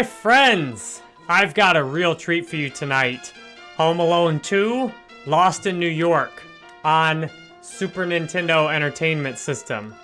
My friends, I've got a real treat for you tonight. Home Alone 2, Lost in New York on Super Nintendo Entertainment System.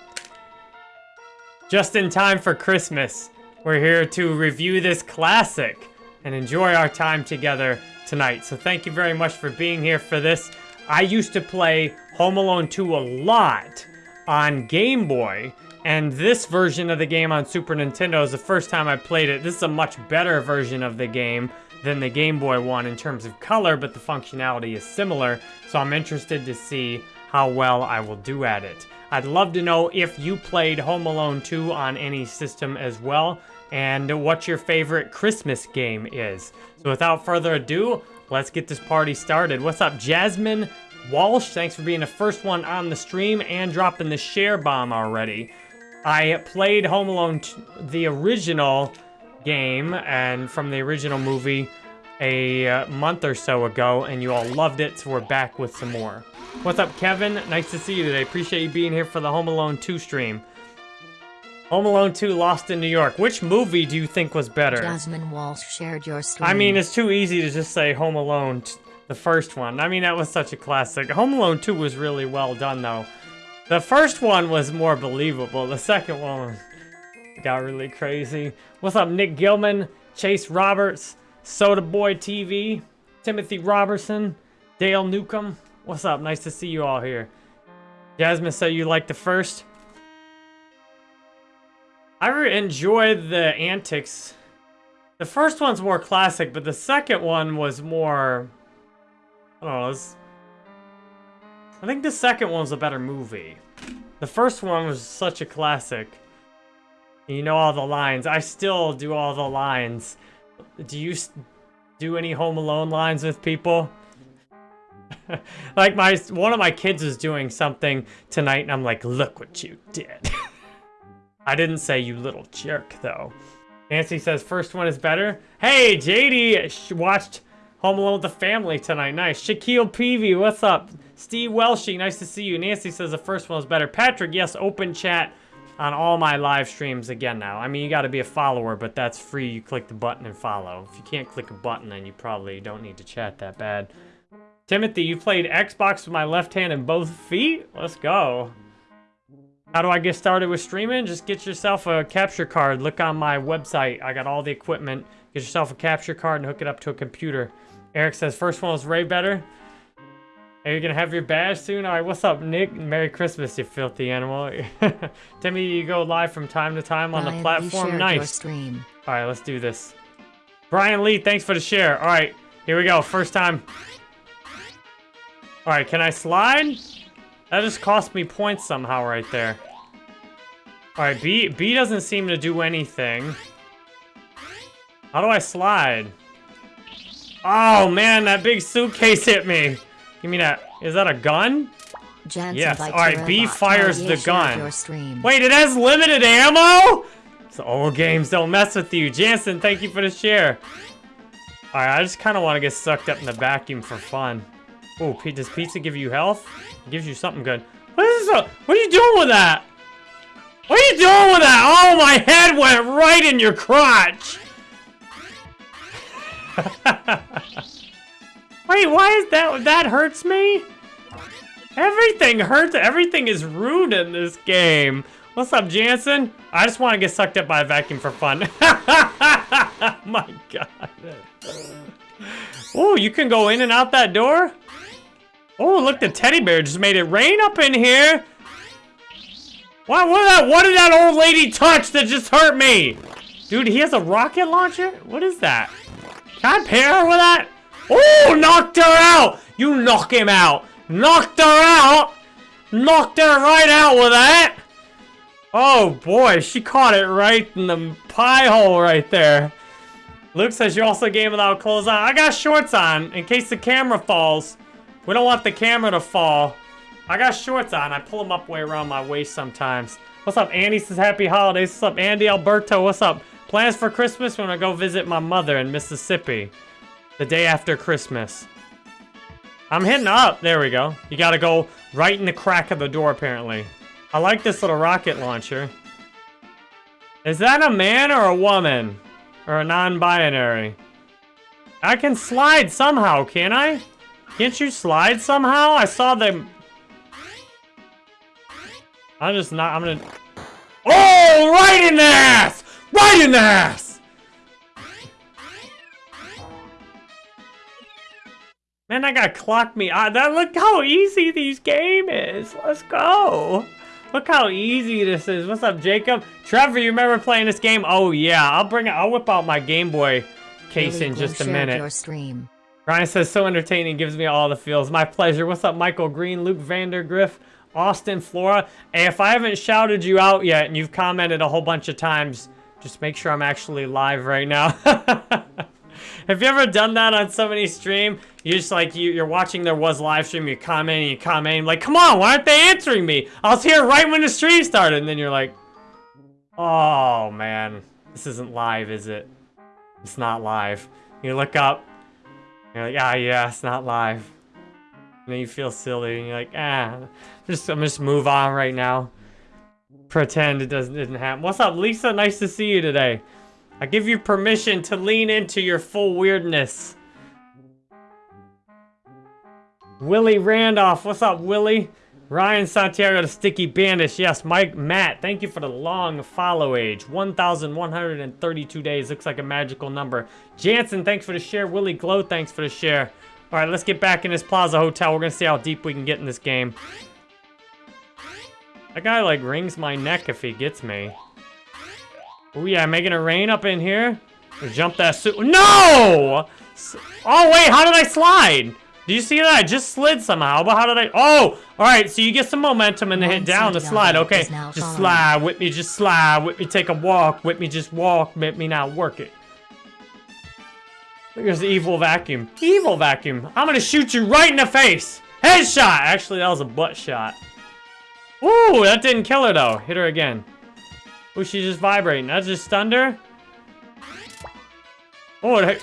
Just in time for Christmas, we're here to review this classic and enjoy our time together tonight. So thank you very much for being here for this. I used to play Home Alone 2 a lot on Game Boy, and this version of the game on Super Nintendo is the first time I played it. This is a much better version of the game than the Game Boy one in terms of color, but the functionality is similar, so I'm interested to see how well I will do at it. I'd love to know if you played Home Alone 2 on any system as well, and what your favorite Christmas game is. So without further ado, let's get this party started. What's up, Jasmine Walsh? Thanks for being the first one on the stream and dropping the share bomb already. I played Home Alone, the original game, and from the original movie a uh, month or so ago, and you all loved it, so we're back with some more. What's up, Kevin? Nice to see you today. Appreciate you being here for the Home Alone 2 stream. Home Alone 2 Lost in New York. Which movie do you think was better? Jasmine Walsh shared your story. I mean, it's too easy to just say Home Alone, the first one. I mean, that was such a classic. Home Alone 2 was really well done, though. The first one was more believable. The second one got really crazy. What's up, Nick Gilman, Chase Roberts, Soda Boy TV, Timothy Robertson, Dale Newcomb. What's up? Nice to see you all here. Jasmine said you like the first. I enjoyed the antics. The first one's more classic, but the second one was more... I don't know, was, I think the second one's a better movie. The first one was such a classic. You know all the lines. I still do all the lines. Do you do any Home Alone lines with people? like my one of my kids is doing something tonight and I'm like, look what you did. I didn't say you little jerk, though. Nancy says first one is better. Hey, JD watched Home Alone with the family tonight. Nice. Shaquille Peavy, what's up? Steve Welshing, nice to see you. Nancy says the first one was better. Patrick, yes, open chat on all my live streams again now. I mean, you got to be a follower, but that's free. You click the button and follow. If you can't click a button, then you probably don't need to chat that bad. Timothy, you played Xbox with my left hand and both feet? Let's go. How do I get started with streaming? Just get yourself a capture card. Look on my website. I got all the equipment. Get yourself a capture card and hook it up to a computer. Eric says, first one was way better. Are you gonna have your badge soon? All right, what's up, Nick? Merry Christmas, you filthy animal. Timmy, you go live from time to time on Brian, the platform. nice. stream. All right, let's do this. Brian Lee, thanks for the share. All right, here we go. First time. All right, can I slide? That just cost me points somehow right there. Alright, B, B doesn't seem to do anything. How do I slide? Oh man, that big suitcase hit me. Give me that. Is that a gun? Jansen yes. Alright, B fires the gun. Wait, it has limited ammo? So old games don't mess with you. Jansen, thank you for the share. Alright, I just kind of want to get sucked up in the vacuum for fun. Oh, does pizza give you health? It gives you something good. What is this? What are you doing with that? What are you doing with that? Oh, my head went right in your crotch. Wait, why is that? That hurts me? Everything hurts. Everything is rude in this game. What's up, Jansen? I just want to get sucked up by a vacuum for fun. my god. Oh, you can go in and out that door? Oh, look, the teddy bear just made it rain up in here. What, what, that, what did that old lady touch that just hurt me? Dude, he has a rocket launcher? What is that? Can I pair her with that? Oh, knocked her out. You knock him out. Knocked her out. Knocked her right out with that. Oh, boy. She caught it right in the pie hole right there. Luke says you also game without clothes on. I got shorts on in case the camera falls. We don't want the camera to fall. I got shorts on. I pull them up way around my waist sometimes. What's up, Andy says happy holidays. What's up, Andy Alberto? What's up? Plans for Christmas when I go visit my mother in Mississippi. The day after Christmas. I'm hitting up. There we go. You gotta go right in the crack of the door, apparently. I like this little rocket launcher. Is that a man or a woman? Or a non-binary? I can slide somehow, can I? Can't you slide somehow? I saw them. I'm just not, I'm gonna... Oh, right in the ass! Right in the ass! Man, that guy clock me. Ah, that look how easy these game is. Let's go. Look how easy this is. What's up, Jacob? Trevor, you remember playing this game? Oh yeah, I'll bring it. I'll whip out my Game Boy case Billy in just a minute. Your stream. Ryan says, so entertaining, gives me all the feels. My pleasure. What's up, Michael Green, Luke Vandergriff, Austin Flora? Hey, if I haven't shouted you out yet and you've commented a whole bunch of times, just make sure I'm actually live right now. Have you ever done that on somebody's stream? You're just like, you, you're watching their was live stream, you comment and you comment, like, come on, why aren't they answering me? I was here right when the stream started, and then you're like, oh man, this isn't live, is it? It's not live. You look up, you're like, ah, yeah, it's not live. And then you feel silly, and you're like, ah, just I'm just move on right now. Pretend it doesn't didn't happen. What's up, Lisa? Nice to see you today. I give you permission to lean into your full weirdness. Willie Randolph, what's up, Willie? Ryan Santiago, the sticky bandage. Yes, Mike, Matt, thank you for the long follow age. 1,132 days. Looks like a magical number. Jansen, thanks for the share. Willie Glow, thanks for the share. All right, let's get back in this Plaza Hotel. We're going to see how deep we can get in this game. That guy, like, wrings my neck if he gets me. Oh, yeah, making it rain up in here. Jump that suit. No! Oh, wait, how did I slide? Do you see that? I just slid somehow, but how did I? Oh, all right. So you get some momentum and then hit down to slide. Okay, just slide. with me, just slide. with me, take a walk. with me, just walk. with me now, work it. There's the evil vacuum. Evil vacuum. I'm gonna shoot you right in the face. Headshot. Actually, that was a butt shot. Ooh, that didn't kill her though. Hit her again. Ooh, she's just vibrating. That just stunned her. Oh, it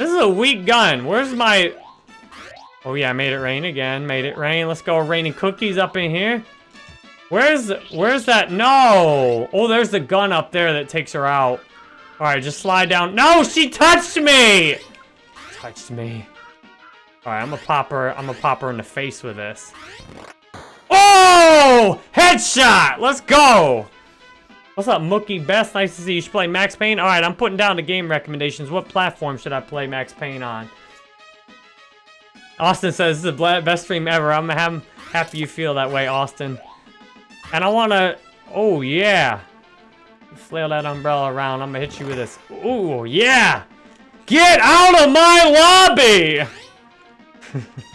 this is a weak gun. Where's my... Oh yeah, I made it rain again. Made it rain. Let's go raining cookies up in here. Where's where's that? No! Oh, there's the gun up there that takes her out. Alright, just slide down. No, she touched me! Touched me. Alright, I'm gonna pop her. I'm gonna pop her in the face with this. Oh! Headshot! Let's go! What's up, Mookie Best? Nice to see you. You should play Max Payne. All right, I'm putting down the game recommendations. What platform should I play Max Payne on? Austin says this is the best stream ever. I'm ha- happy you feel that way, Austin. And I want to... Oh, yeah. Flail that umbrella around. I'm going to hit you with this. Oh, yeah. Get out of my lobby!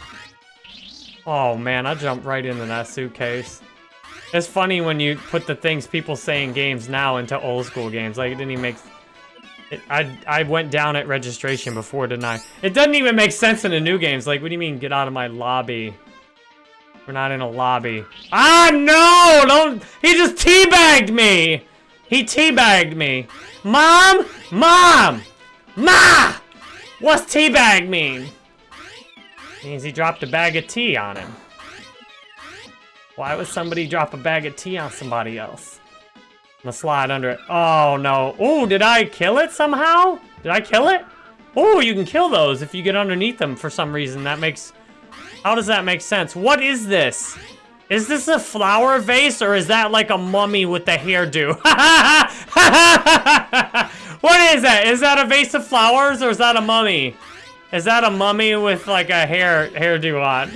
oh, man. I jumped right into that suitcase. It's funny when you put the things people say in games now into old school games. Like, it didn't even make... It, I, I went down at registration before, didn't I? It doesn't even make sense in the new games. Like, what do you mean, get out of my lobby? We're not in a lobby. Ah, no! Don't... He just teabagged me! He teabagged me. Mom! Mom! Ma! What's teabag mean? Means he dropped a bag of tea on him. Why would somebody drop a bag of tea on somebody else? I'm gonna slide under it. Oh, no. Oh, did I kill it somehow? Did I kill it? Oh, you can kill those if you get underneath them for some reason. That makes... How does that make sense? What is this? Is this a flower vase or is that like a mummy with the hairdo? what is that? Is that a vase of flowers or is that a mummy? Is that a mummy with like a hair hairdo on?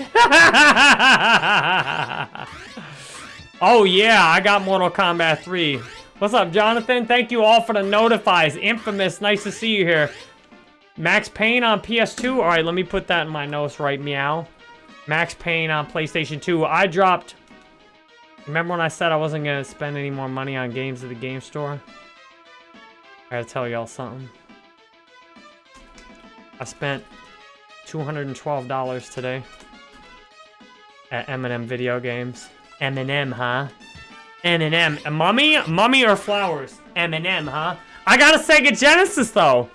oh yeah, I got Mortal Kombat 3. What's up, Jonathan? Thank you all for the notifies. Infamous, nice to see you here. Max Payne on PS2. All right, let me put that in my notes right meow. Max Payne on PlayStation 2. I dropped... Remember when I said I wasn't going to spend any more money on games at the game store? I gotta tell y'all something. I spent $212 today at M&M Video Games. M&M, huh? M&M. Mummy? Mummy or flowers? M&M, huh? I got a Sega Genesis, though.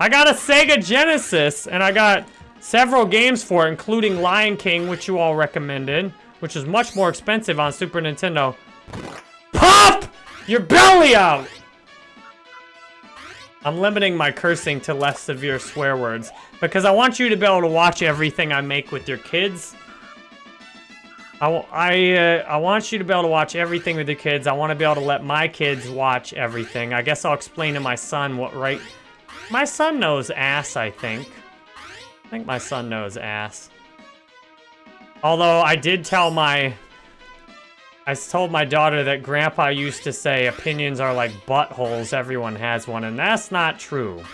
I got a Sega Genesis, and I got several games for it, including Lion King, which you all recommended, which is much more expensive on Super Nintendo. Pop your belly out! I'm limiting my cursing to less severe swear words because I want you to be able to watch everything I make with your kids. I, I, uh, I want you to be able to watch everything with your kids. I want to be able to let my kids watch everything. I guess I'll explain to my son what right... My son knows ass, I think. I think my son knows ass. Although I did tell my... I told my daughter that grandpa used to say opinions are like buttholes, everyone has one, and that's not true.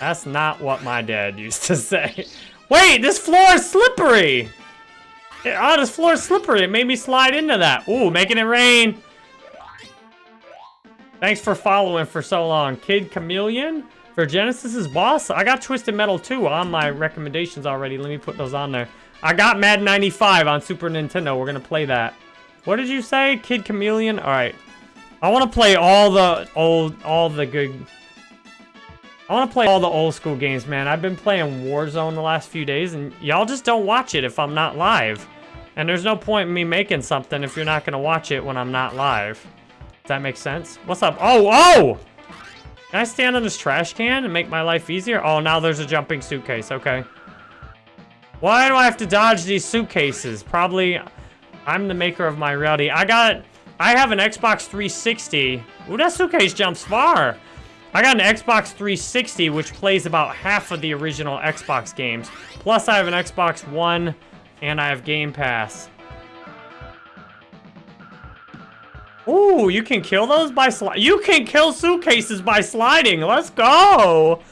That's not what my dad used to say. Wait, this floor is slippery! Oh, this floor is slippery. It made me slide into that. Ooh, making it rain. Thanks for following for so long. Kid Chameleon for Genesis's boss. I got Twisted Metal 2 on my recommendations already. Let me put those on there. I got Madden 95 on Super Nintendo. We're going to play that. What did you say? Kid Chameleon? All right. I want to play all the old, all the good... I want to play all the old school games, man. I've been playing Warzone the last few days, and y'all just don't watch it if I'm not live. And there's no point in me making something if you're not going to watch it when I'm not live. Does that make sense? What's up? Oh, oh! Can I stand on this trash can and make my life easier? Oh, now there's a jumping suitcase. Okay. Why do I have to dodge these suitcases? Probably I'm the maker of my reality. I got... I have an Xbox 360. Ooh, that suitcase jumps far. I got an Xbox 360, which plays about half of the original Xbox games. Plus, I have an Xbox One, and I have Game Pass. Ooh, you can kill those by sliding. You can kill suitcases by sliding. Let's go.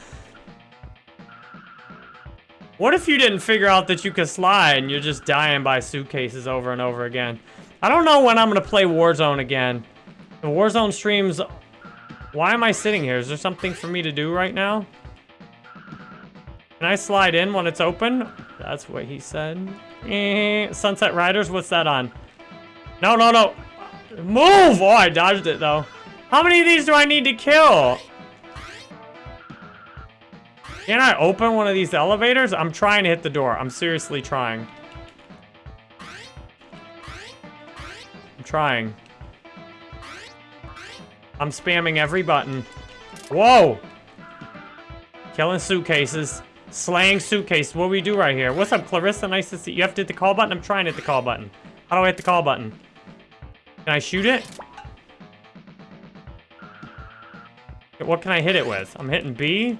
What if you didn't figure out that you could slide and you're just dying by suitcases over and over again? I don't know when I'm going to play Warzone again. The Warzone streams... Why am I sitting here? Is there something for me to do right now? Can I slide in when it's open? That's what he said. Eh, Sunset Riders, what's that on? No, no, no. Move! Oh, I dodged it, though. How many of these do I need to kill? Can I open one of these elevators? I'm trying to hit the door. I'm seriously trying. I'm trying. I'm spamming every button. Whoa! Killing suitcases. Slaying suitcase. What do we do right here? What's up, Clarissa? Nice to see you. You have to hit the call button? I'm trying to hit the call button. How do I hit the call button? Can I shoot it? What can I hit it with? I'm hitting B.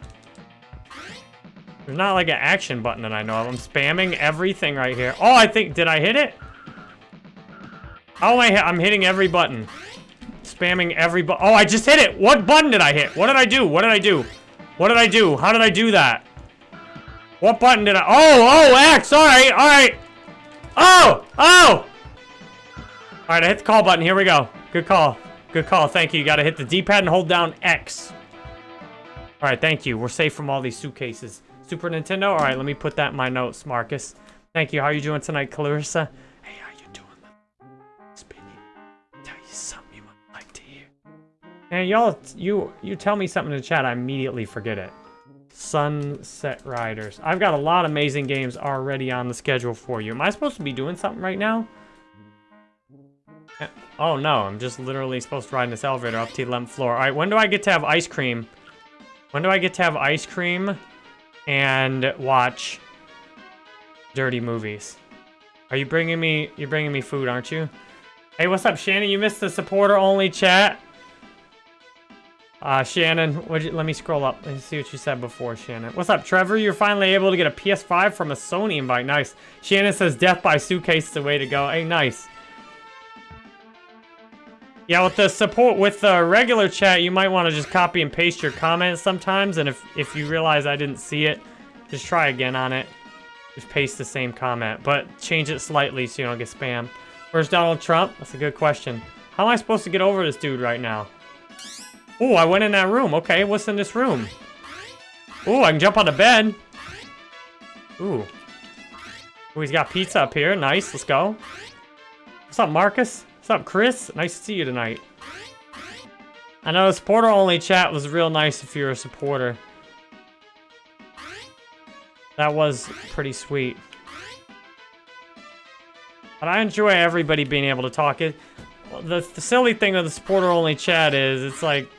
There's not like an action button that I know of. I'm spamming everything right here. Oh, I think, did I hit it? Oh, I hit, I'm hitting every button. Spamming every button. Oh, I just hit it. What button did I hit? What did I do? What did I do? What did I do? How did I do that? What button did I? Oh, oh, X. All right, all right. Oh, oh. All right, I hit the call button. Here we go. Good call. Good call. Thank you. You got to hit the D-pad and hold down X. All right, thank you. We're safe from all these suitcases. Super Nintendo? All right, let me put that in my notes, Marcus. Thank you. How are you doing tonight, Clarissa? Hey, how you doing? Speedy. Tell you something you might like to hear. And y'all, you you tell me something in the chat, I immediately forget it. Sunset Riders. I've got a lot of amazing games already on the schedule for you. Am I supposed to be doing something right now? Eh, oh no, I'm just literally supposed to ride in this elevator up to the 11th floor. All right, when do I get to have ice cream? When do I get to have ice cream and watch dirty movies? Are you bringing me, you're bringing me food, aren't you? Hey, what's up, Shannon? You missed the supporter-only chat. Uh, Shannon, you, let me scroll up and see what you said before, Shannon. What's up, Trevor? You're finally able to get a PS5 from a Sony invite. Nice. Shannon says death by suitcase is the way to go. Hey, nice. Yeah, with the support, with the regular chat, you might want to just copy and paste your comments sometimes, and if, if you realize I didn't see it, just try again on it. Just paste the same comment, but change it slightly so you don't get spam. Where's Donald Trump? That's a good question. How am I supposed to get over this dude right now? Oh, I went in that room. Okay, what's in this room? Oh, I can jump on the bed. Ooh. Oh, he's got pizza up here. Nice, let's go. What's up, Marcus? What's up, Chris? Nice to see you tonight. I know the supporter-only chat was real nice if you're a supporter. That was pretty sweet. But I enjoy everybody being able to talk. It, the, the silly thing of the supporter-only chat is, it's like,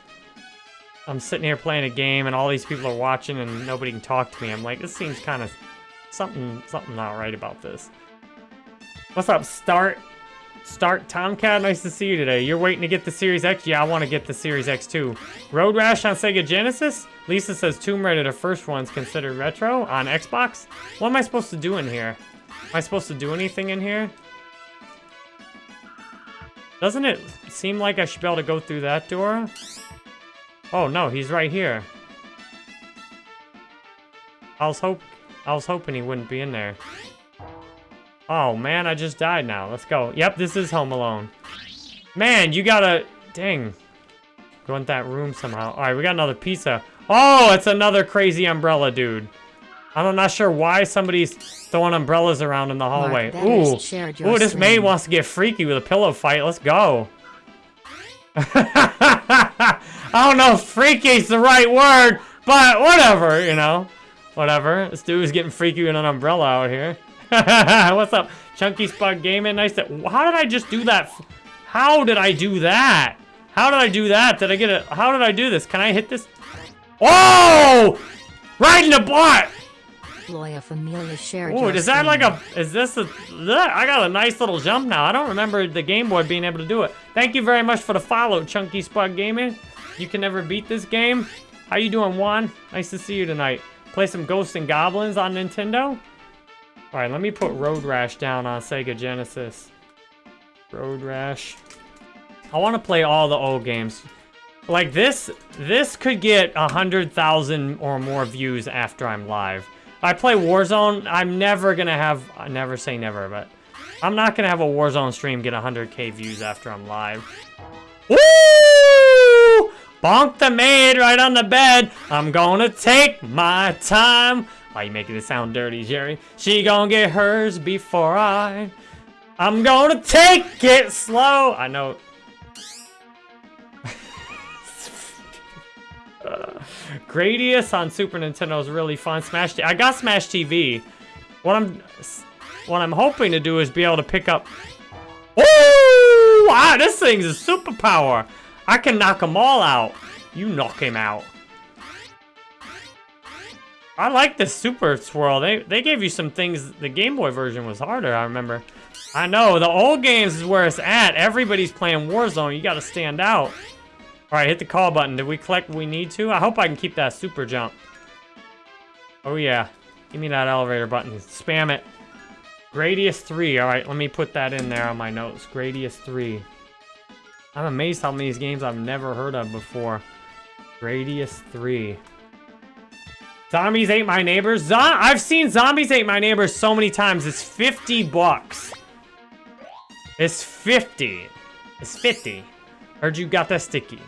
I'm sitting here playing a game and all these people are watching and nobody can talk to me. I'm like, this seems kind of something something not right about this. What's up, Start? Start Tomcat, nice to see you today. You're waiting to get the Series X? Yeah, I want to get the Series X too. Road Rash on Sega Genesis? Lisa says Tomb Raider, the first one's considered retro on Xbox. What am I supposed to do in here? Am I supposed to do anything in here? Doesn't it seem like I should be able to go through that door? Oh no, he's right here. I was hope I was hoping he wouldn't be in there. Oh man, I just died now. Let's go. Yep, this is Home Alone. Man, you gotta dang. Go in that room somehow. Alright, we got another pizza. Oh, it's another crazy umbrella dude. I'm not sure why somebody's throwing umbrellas around in the hallway. Mark Ooh, Betters shared your ooh, this maid wants to get freaky with a pillow fight. Let's go. I don't know if freaky's the right word, but whatever, you know. Whatever. This dude's getting freaky with an umbrella out here. What's up? Chunky Spud Gaming. Nice to... How did I just do that? How did I do that? How did I do that? Did I get it? How did I do this? Can I hit this? Oh! Right in the butt! Loya Familia shared Ooh, is that like a, is this a, I got a nice little jump now. I don't remember the Game Boy being able to do it. Thank you very much for the follow, Chunky Spud Gaming. You can never beat this game. How you doing, Juan? Nice to see you tonight. Play some Ghosts and Goblins on Nintendo? Alright, let me put Road Rash down on Sega Genesis. Road Rash. I want to play all the old games. Like this, this could get a hundred thousand or more views after I'm live. I play Warzone. I'm never gonna have. I never say never, but I'm not gonna have a Warzone stream get 100k views after I'm live. Woo! Bonk the maid right on the bed. I'm gonna take my time. Why you making it sound dirty, Jerry? She gonna get hers before I. I'm gonna take it slow. I know. Gradius on Super Nintendo is really fun. Smash TV. I got Smash TV. What I'm what I'm hoping to do is be able to pick up Oh! Wow, ah, this thing's a superpower. I can knock them all out. You knock him out. I like the Super Swirl. They they gave you some things. The Game Boy version was harder, I remember. I know, the old games is where it's at. Everybody's playing Warzone. You gotta stand out. Alright, hit the call button. Did we collect what we need to? I hope I can keep that super jump. Oh yeah. Give me that elevator button. Spam it. Gradius 3. Alright, let me put that in there on my notes. Gradius 3. I'm amazed how many games I've never heard of before. Gradius 3. Zombies Ate My Neighbors. Zo I've seen Zombies Ate My Neighbors so many times. It's 50 bucks. It's 50. It's 50. Heard you got that sticky.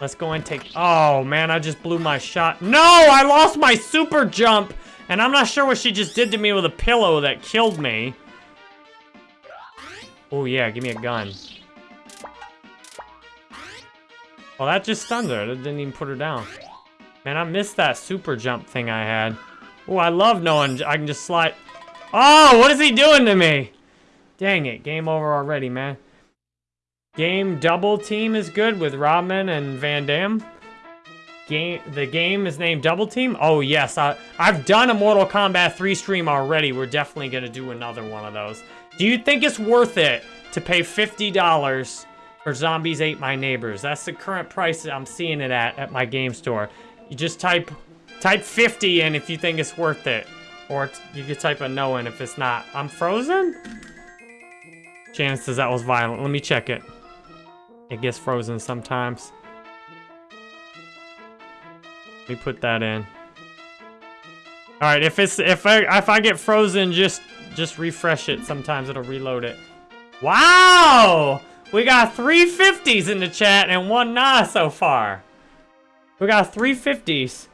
Let's go and take... Oh, man, I just blew my shot. No, I lost my super jump. And I'm not sure what she just did to me with a pillow that killed me. Oh, yeah, give me a gun. Well, that just stunned her. That didn't even put her down. Man, I missed that super jump thing I had. Oh, I love knowing I can just slide... Oh, what is he doing to me? Dang it, game over already, man. Game Double Team is good with Rodman and Van Damme. Game, the game is named Double Team? Oh, yes. I, I've done a Mortal Kombat 3 stream already. We're definitely going to do another one of those. Do you think it's worth it to pay $50 for Zombies Ate My Neighbors? That's the current price I'm seeing it at at my game store. You just type type 50 in if you think it's worth it. Or you could type a no in if it's not. I'm frozen? Chances that was violent. Let me check it. It gets frozen sometimes. Let me put that in. All right, if it's if I if I get frozen, just just refresh it. Sometimes it'll reload it. Wow, we got three fifties in the chat and one nah so far. We got three fifties.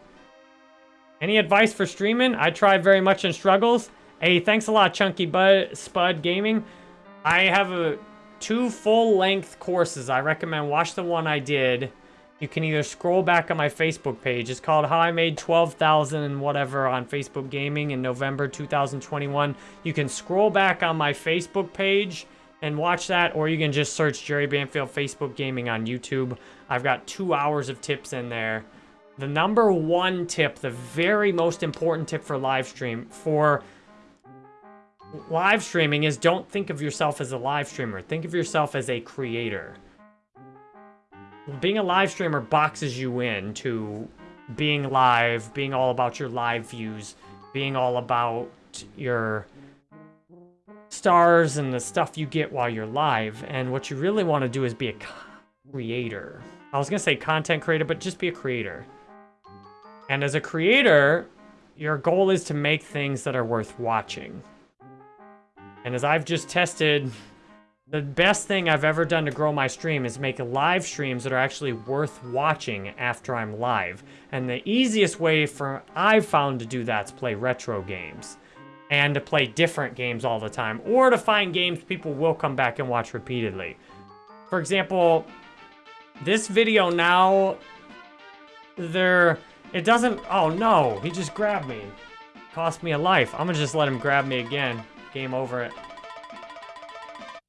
Any advice for streaming? I try very much and struggles. Hey, thanks a lot, Chunky Bud Spud Gaming. I have a two full-length courses. I recommend watch the one I did. You can either scroll back on my Facebook page. It's called How I Made 12,000 and whatever on Facebook Gaming in November 2021. You can scroll back on my Facebook page and watch that, or you can just search Jerry Banfield Facebook Gaming on YouTube. I've got two hours of tips in there the number one tip, the very most important tip for live stream, for live streaming is don't think of yourself as a live streamer. Think of yourself as a creator. Being a live streamer boxes you in to being live, being all about your live views, being all about your stars and the stuff you get while you're live. And what you really want to do is be a creator. I was going to say content creator, but just be a creator. And as a creator, your goal is to make things that are worth watching. And as I've just tested, the best thing I've ever done to grow my stream is make live streams that are actually worth watching after I'm live. And the easiest way for I've found to do that is play retro games. And to play different games all the time. Or to find games people will come back and watch repeatedly. For example, this video now, there, it doesn't, oh no, he just grabbed me. Cost me a life. I'm gonna just let him grab me again. Game over it.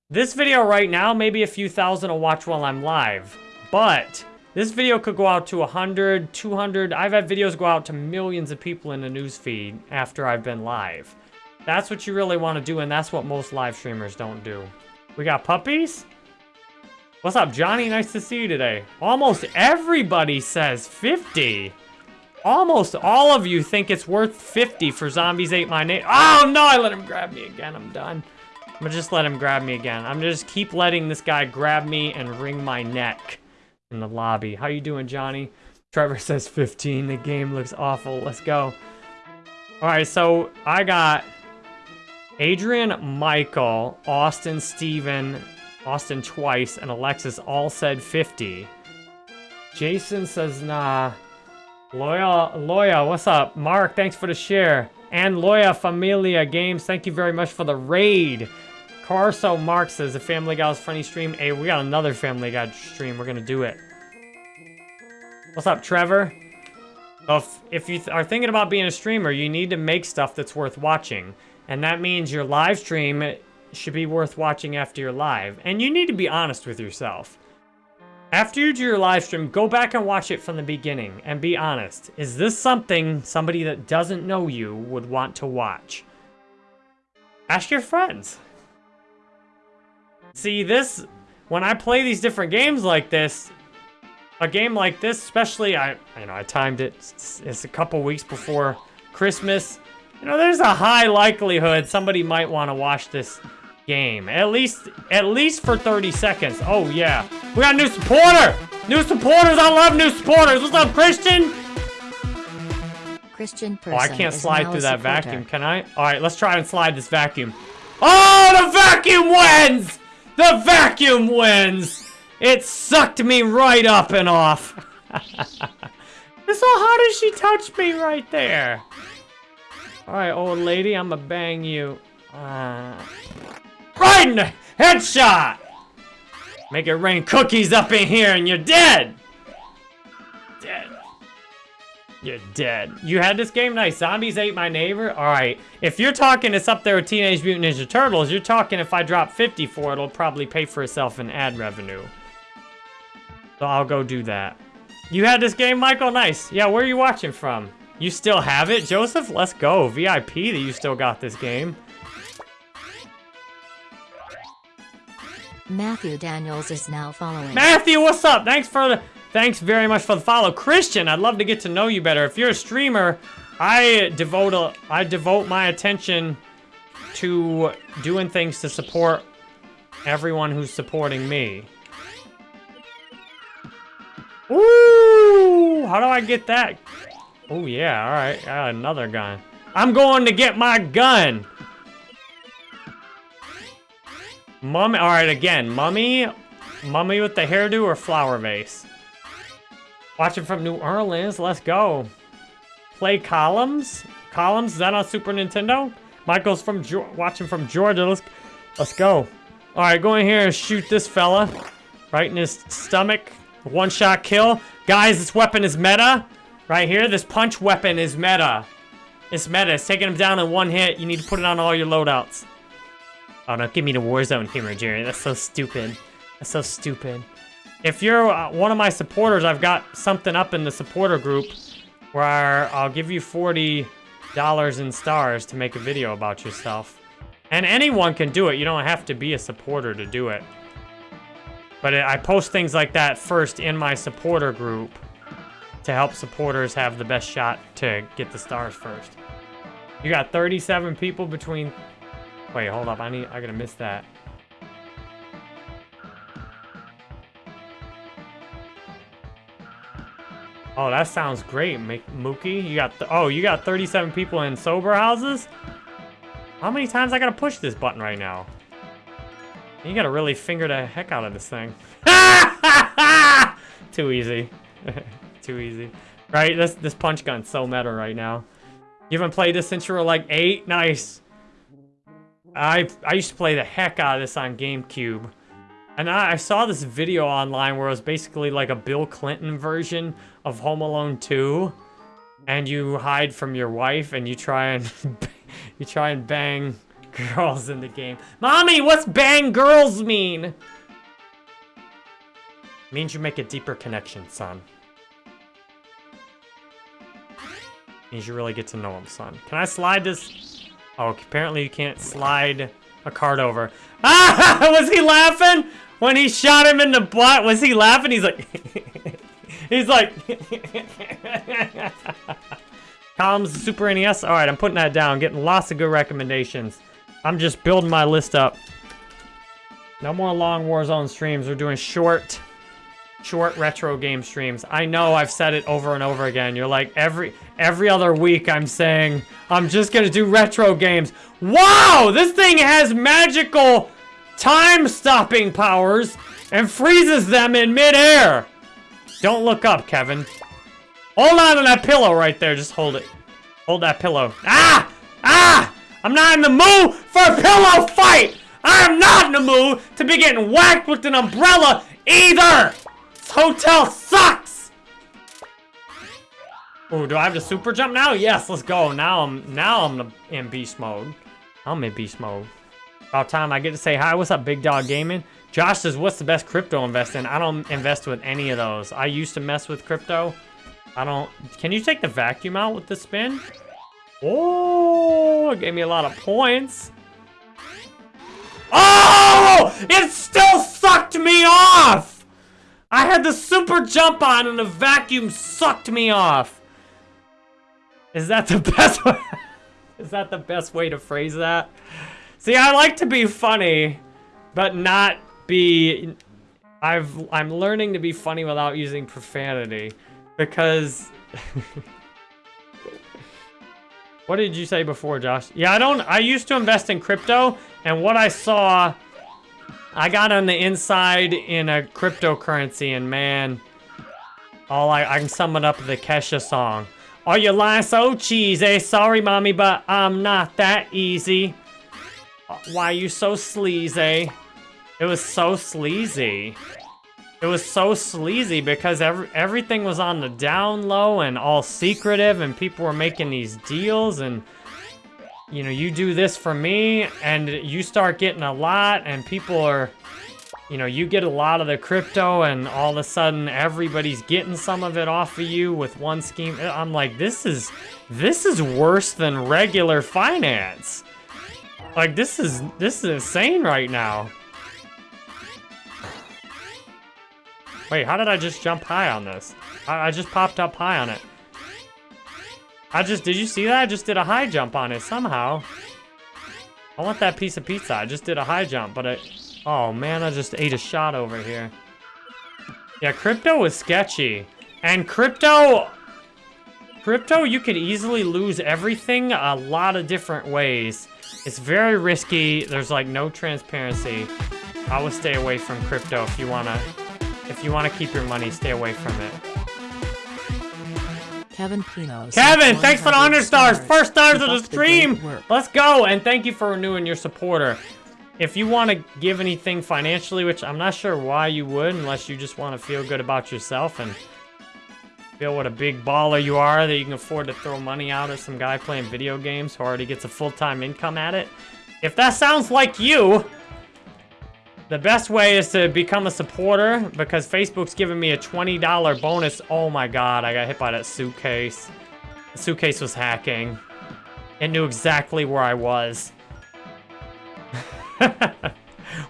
This video right now, maybe a few thousand will watch while I'm live. But this video could go out to 100, 200. I've had videos go out to millions of people in the newsfeed after I've been live. That's what you really want to do, and that's what most live streamers don't do. We got puppies? What's up, Johnny? Nice to see you today. Almost everybody says 50. Almost all of you think it's worth 50 for Zombies Ate My Name. Oh, no, I let him grab me again. I'm done. I'm gonna just let him grab me again. I'm gonna just keep letting this guy grab me and wring my neck in the lobby. How you doing, Johnny? Trevor says 15. The game looks awful. Let's go. All right, so I got Adrian, Michael, Austin, Steven, Austin twice, and Alexis all said 50. Jason says nah. Loya, Loya, what's up? Mark, thanks for the share. And Loya Familia Games, thank you very much for the raid. Carso Mark says, the Family Guy's funny stream. Hey, we got another Family Guy stream. We're going to do it. What's up, Trevor? If, if you th are thinking about being a streamer, you need to make stuff that's worth watching. And that means your live stream should be worth watching after you're live. And you need to be honest with yourself. After you do your live stream, go back and watch it from the beginning and be honest. Is this something somebody that doesn't know you would want to watch? Ask your friends. See, this, when I play these different games like this, a game like this, especially, I, you know, I timed it, it's a couple weeks before Christmas. You know, there's a high likelihood somebody might want to watch this game. At least, at least for 30 seconds. Oh, yeah. We got a new supporter! New supporters! I love new supporters! What's up, Christian? Christian person Oh, I can't slide through that supporter. vacuum, can I? Alright, let's try and slide this vacuum. Oh, the vacuum wins! The vacuum wins! It sucked me right up and off. so how did she touch me right there? Alright, old lady, I'ma bang you. Uh, right headshot! Make it rain cookies up in here and you're dead! Dead. You're dead. You had this game? Nice. Zombies ate my neighbor? Alright. If you're talking it's up there with Teenage Mutant Ninja Turtles, you're talking if I drop 50 for it, it'll probably pay for itself in ad revenue. So I'll go do that. You had this game, Michael? Nice. Yeah, where are you watching from? You still have it? Joseph, let's go. VIP that you still got this game. Matthew Daniels is now following. Matthew, what's up? Thanks for the thanks very much for the follow. Christian, I'd love to get to know you better. If you're a streamer, I devote a I devote my attention to doing things to support everyone who's supporting me. Ooh, how do I get that? Oh yeah, all right, got another gun. I'm going to get my gun. Mummy, all right, again, mummy, mummy with the hairdo or flower vase? Watching from New Orleans, let's go. Play Columns? Columns, is that on Super Nintendo? Michael's from, watching from Georgia, let's, let's go. All right, go in here and shoot this fella. Right in his stomach, one shot kill. Guys, this weapon is meta. Right here, this punch weapon is meta. It's meta, it's taking him down in one hit. You need to put it on all your loadouts. Oh, don't give me the Warzone humor, Jerry. That's so stupid. That's so stupid. if you're uh, one of my supporters, I've got something up in the supporter group where I'll give you $40 in stars to make a video about yourself. And anyone can do it. You don't have to be a supporter to do it. But I post things like that first in my supporter group to help supporters have the best shot to get the stars first. You got 37 people between... Wait, hold up. I need. I gotta miss that. Oh, that sounds great, Mookie. You got oh, you got 37 people in sober houses. How many times I gotta push this button right now? You gotta really finger the heck out of this thing. Too easy. Too easy. Right? This this punch gun's so meta right now. You haven't played this since you were like eight? Nice. I I used to play the heck out of this on GameCube. And I, I saw this video online where it was basically like a Bill Clinton version of Home Alone 2. And you hide from your wife and you try and you try and bang girls in the game. Mommy, what's bang girls mean? Means you make a deeper connection, son. You really get to know him, son. Can I slide this? Oh, apparently you can't slide a card over. Ah! Was he laughing? When he shot him in the butt, was he laughing? He's like... he's like... Columns Super NES. Alright, I'm putting that down. Getting lots of good recommendations. I'm just building my list up. No more long Warzone streams. We're doing short, short retro game streams. I know I've said it over and over again. You're like, every every other week I'm saying, I'm just to do retro games. Wow! This thing has magical time-stopping powers and freezes them in midair. Don't look up, Kevin. Hold on to that pillow right there. Just hold it. Hold that pillow. Ah! Ah! I'm not in the mood for a pillow fight! I am not in the mood to be getting whacked with an umbrella either! Hotel sucks! Oh, do I have to super jump now? Yes, let's go. Now I'm now I'm in beast mode. I'm in beast mode. About time I get to say hi. What's up, Big Dog Gaming? Josh says, what's the best crypto invest in? I don't invest with any of those. I used to mess with crypto. I don't... Can you take the vacuum out with the spin? Oh, it gave me a lot of points. Oh! It still sucked me off! I had the super jump on and the vacuum sucked me off. Is that the best way? Is that the best way to phrase that? See, I like to be funny, but not be... I've, I'm learning to be funny without using profanity. Because... what did you say before, Josh? Yeah, I don't... I used to invest in crypto, and what I saw... I got on the inside in a cryptocurrency, and man... All I, I can sum it up with the Kesha song. Are you lying so cheesy? Sorry, mommy, but I'm not that easy. Uh, why are you so sleazy? It was so sleazy. It was so sleazy because every, everything was on the down low and all secretive and people were making these deals and you know, you do this for me and you start getting a lot and people are, you know, you get a lot of the crypto and all of a sudden everybody's getting some of it off of you with one scheme. I'm like, this is, this is worse than regular finance. Like, this is, this is insane right now. Wait, how did I just jump high on this? I, I just popped up high on it. I just, did you see that? I just did a high jump on it somehow. I want that piece of pizza. I just did a high jump, but it, oh man, I just ate a shot over here. Yeah, crypto is sketchy. And crypto, crypto, you could easily lose everything a lot of different ways. It's very risky. There's like no transparency. I would stay away from crypto if you wanna if you wanna keep your money, stay away from it. Kevin Pino. Kevin, thanks for the 100 stars. First stars of the stream. Let's go. And thank you for renewing your supporter. If you want to give anything financially, which I'm not sure why you would, unless you just want to feel good about yourself and feel what a big baller you are that you can afford to throw money out at some guy playing video games who already gets a full-time income at it. If that sounds like you, The best way is to become a supporter because Facebook's giving me a $20 bonus. Oh my god, I got hit by that suitcase. The suitcase was hacking. It knew exactly where I was.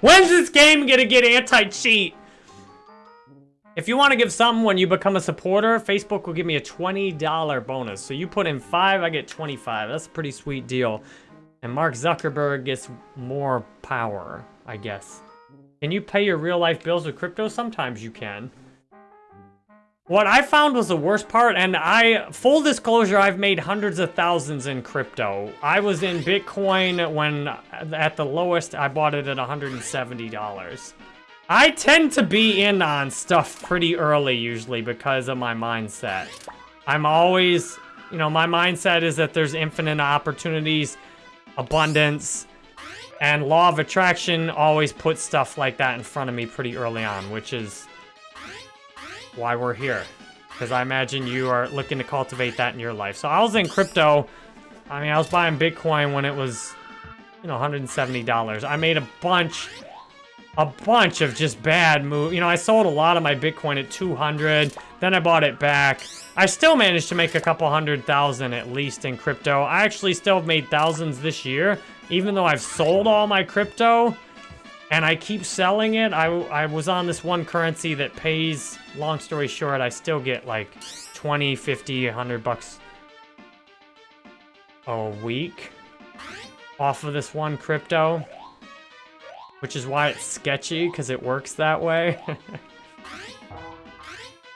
When's this game gonna get anti-cheat? If you want to give something when you become a supporter, Facebook will give me a $20 bonus. So you put in 5, I get 25. That's a pretty sweet deal. And Mark Zuckerberg gets more power, I guess. Can you pay your real life bills with crypto? Sometimes you can. What I found was the worst part, and I, full disclosure, I've made hundreds of thousands in crypto. I was in Bitcoin when, at the lowest, I bought it at $170. I tend to be in on stuff pretty early, usually, because of my mindset. I'm always, you know, my mindset is that there's infinite opportunities, abundance, and law of attraction always puts stuff like that in front of me pretty early on, which is why we're here. Because I imagine you are looking to cultivate that in your life. So I was in crypto. I mean, I was buying Bitcoin when it was, you know, $170. I made a bunch, a bunch of just bad moves. You know, I sold a lot of my Bitcoin at 200. Then I bought it back. I still managed to make a couple hundred thousand at least in crypto. I actually still have made thousands this year. Even though I've sold all my crypto, and I keep selling it. I, I was on this one currency that pays, long story short, I still get like 20, 50, 100 bucks a week off of this one crypto. Which is why it's sketchy, because it works that way.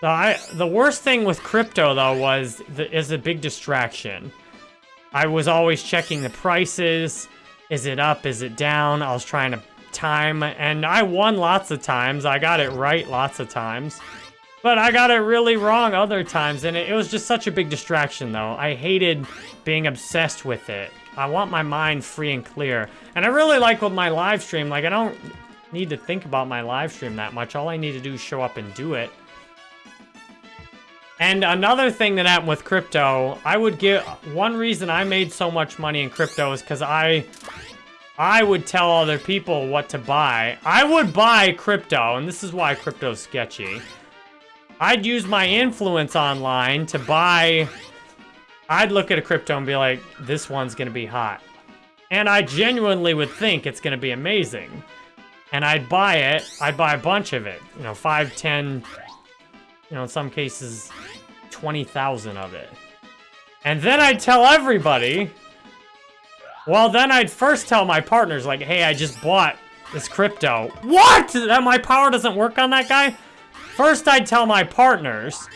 so I, the worst thing with crypto, though, was the, is a big distraction. I was always checking the prices. Is it up? Is it down? I was trying to time, and I won lots of times. I got it right lots of times. But I got it really wrong other times, and it, it was just such a big distraction, though. I hated being obsessed with it. I want my mind free and clear. And I really like with my live stream, like, I don't need to think about my live stream that much. All I need to do is show up and do it. And another thing that happened with crypto, I would give... One reason I made so much money in crypto is because I I would tell other people what to buy. I would buy crypto, and this is why crypto's sketchy. I'd use my influence online to buy... I'd look at a crypto and be like, this one's gonna be hot. And I genuinely would think it's gonna be amazing. And I'd buy it, I'd buy a bunch of it. You know, 5, 10, you know, in some cases, 20,000 of it. And then I'd tell everybody well, then I'd first tell my partners, like, hey, I just bought this crypto. What? That my power doesn't work on that guy? First, I'd tell my partners,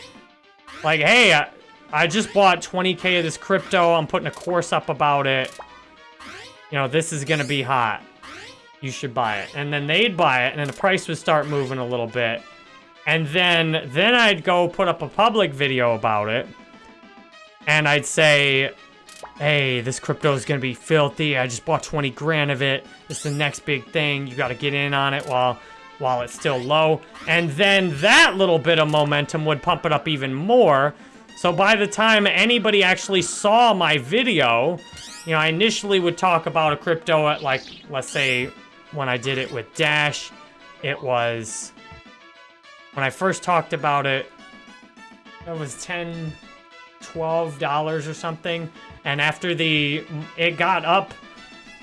like, hey, I, I just bought 20k of this crypto. I'm putting a course up about it. You know, this is going to be hot. You should buy it. And then they'd buy it, and then the price would start moving a little bit. And then, then I'd go put up a public video about it. And I'd say, hey, this crypto is going to be filthy. I just bought 20 grand of it. It's the next big thing. You got to get in on it while while it's still low. And then that little bit of momentum would pump it up even more. So by the time anybody actually saw my video, you know, I initially would talk about a crypto at like, let's say, when I did it with Dash, it was, when I first talked about it, it was 10, $12 or something. And after the, it got up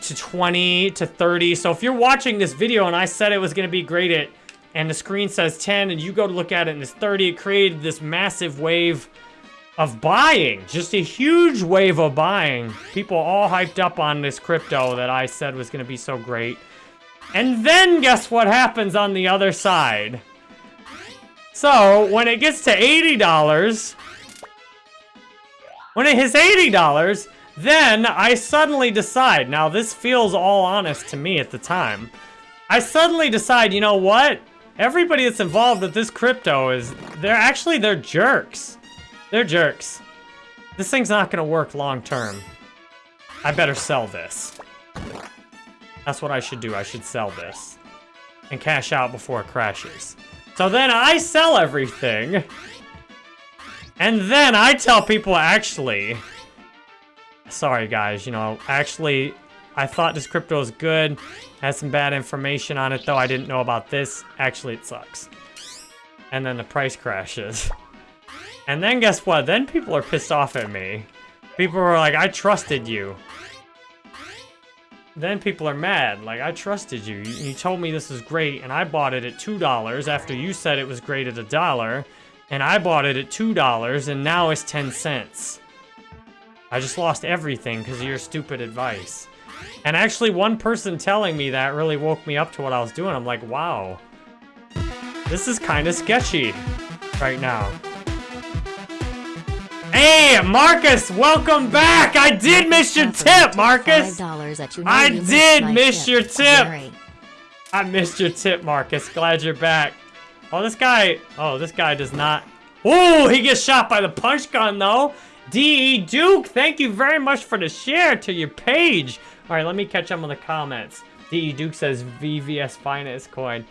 to 20 to 30. So if you're watching this video and I said it was going to be great at, and the screen says 10 and you go to look at it and it's 30, it created this massive wave of buying. Just a huge wave of buying. People all hyped up on this crypto that I said was going to be so great. And then guess what happens on the other side? So when it gets to $80, when it hits $80, then I suddenly decide, now this feels all honest to me at the time, I suddenly decide, you know what? Everybody that's involved with this crypto is, they're actually, they're jerks. They're jerks. This thing's not gonna work long term. I better sell this. That's what I should do, I should sell this. And cash out before it crashes. So then I sell everything. And then I tell people, actually, sorry guys, you know, actually, I thought this crypto was good. Had some bad information on it, though. I didn't know about this. Actually, it sucks. And then the price crashes. And then guess what? Then people are pissed off at me. People are like, I trusted you. Then people are mad. Like, I trusted you. You, you told me this was great, and I bought it at $2 after you said it was great at a dollar. And I bought it at $2, and now it's 10 cents. I just lost everything because of your stupid advice. And actually, one person telling me that really woke me up to what I was doing. I'm like, wow. This is kind of sketchy right now. Hey, Marcus, welcome back. I did miss your tip, Marcus. I did miss your tip. I missed your tip, Marcus. Glad you're back. Oh, this guy. Oh, this guy does not. Oh, he gets shot by the punch gun, though. D.E. Duke, thank you very much for the share to your page. All right, let me catch up on the comments. D.E. Duke says VVS finest coin.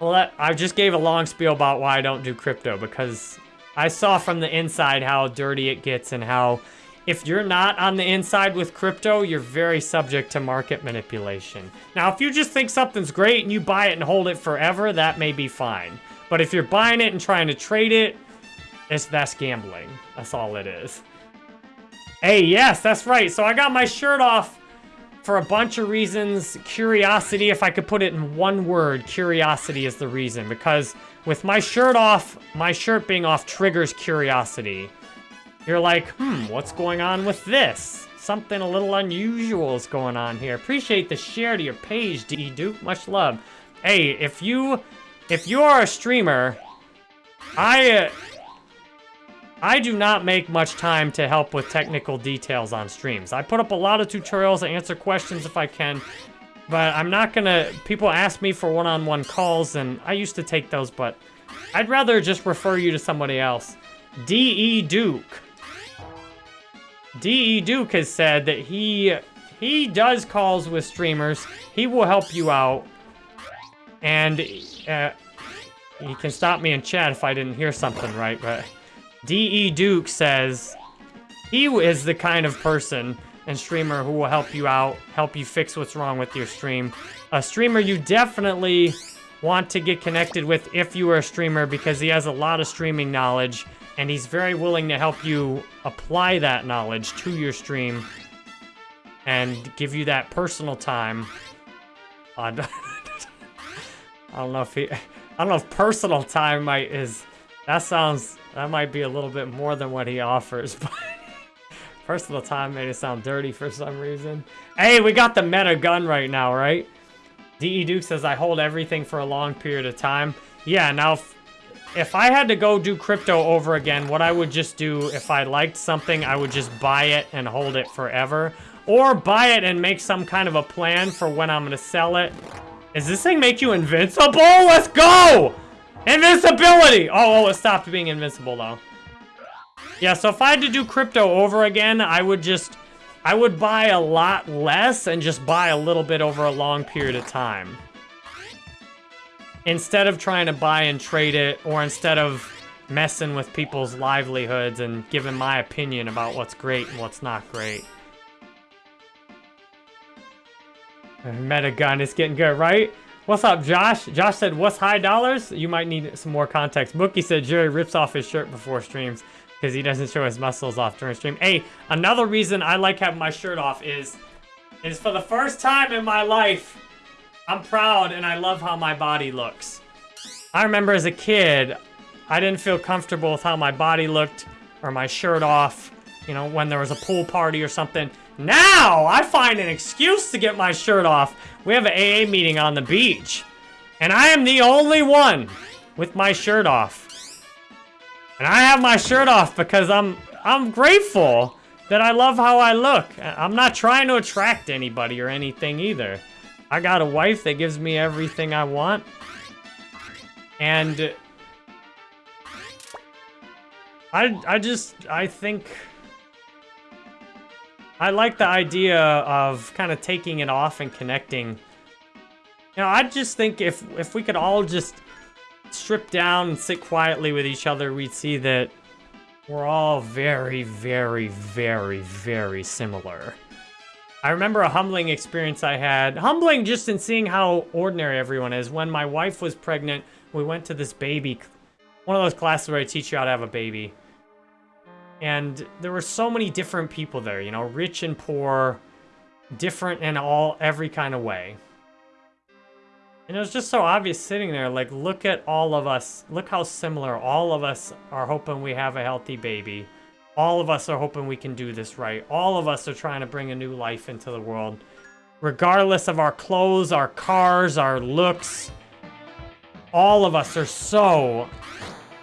Well, that, I just gave a long spiel about why I don't do crypto because I saw from the inside how dirty it gets and how if you're not on the inside with crypto, you're very subject to market manipulation. Now, if you just think something's great and you buy it and hold it forever, that may be fine. But if you're buying it and trying to trade it, it's that's gambling. That's all it is. Hey, yes, that's right. So I got my shirt off for a bunch of reasons. Curiosity, if I could put it in one word, curiosity is the reason. Because with my shirt off, my shirt being off triggers curiosity. You're like, hmm, what's going on with this? Something a little unusual is going on here. Appreciate the share to your page, D Duke. Much love. Hey, if you, if you are a streamer, I, uh, I do not make much time to help with technical details on streams. I put up a lot of tutorials, I answer questions if I can, but I'm not gonna, people ask me for one-on-one -on -one calls, and I used to take those, but I'd rather just refer you to somebody else. D.E. Duke. D.E. Duke has said that he, he does calls with streamers. He will help you out, and uh, he can stop me in chat if I didn't hear something right, but... D.E. Duke says he is the kind of person and streamer who will help you out, help you fix what's wrong with your stream. A streamer you definitely want to get connected with if you are a streamer because he has a lot of streaming knowledge and he's very willing to help you apply that knowledge to your stream and give you that personal time. I don't know if he, I don't know if personal time might is, that sounds that might be a little bit more than what he offers, but personal time made it sound dirty for some reason. Hey, we got the meta gun right now, right? D.E. Duke says, I hold everything for a long period of time. Yeah, now, if, if I had to go do crypto over again, what I would just do, if I liked something, I would just buy it and hold it forever. Or buy it and make some kind of a plan for when I'm going to sell it. Does this thing make you invincible? Let's go! Invincibility! Oh, oh, it stopped being invincible, though. Yeah, so if I had to do crypto over again, I would just... I would buy a lot less and just buy a little bit over a long period of time. Instead of trying to buy and trade it, or instead of messing with people's livelihoods and giving my opinion about what's great and what's not great. Meta gun is getting good, right? What's up, Josh? Josh said, what's high dollars? You might need some more context. Bookie said Jerry rips off his shirt before streams because he doesn't show his muscles off during stream. Hey, another reason I like having my shirt off is, is for the first time in my life, I'm proud and I love how my body looks. I remember as a kid, I didn't feel comfortable with how my body looked or my shirt off, you know, when there was a pool party or something. Now, I find an excuse to get my shirt off. We have an AA meeting on the beach. And I am the only one with my shirt off. And I have my shirt off because I'm I'm grateful that I love how I look. I'm not trying to attract anybody or anything either. I got a wife that gives me everything I want. And I I just I think I like the idea of kind of taking it off and connecting. You know, I just think if if we could all just strip down and sit quietly with each other, we'd see that we're all very, very, very, very similar. I remember a humbling experience I had. Humbling just in seeing how ordinary everyone is. When my wife was pregnant, we went to this baby, one of those classes where I teach you how to have a baby. And there were so many different people there, you know, rich and poor, different in all, every kind of way. And it was just so obvious sitting there, like, look at all of us, look how similar all of us are hoping we have a healthy baby. All of us are hoping we can do this right. All of us are trying to bring a new life into the world. Regardless of our clothes, our cars, our looks, all of us are so,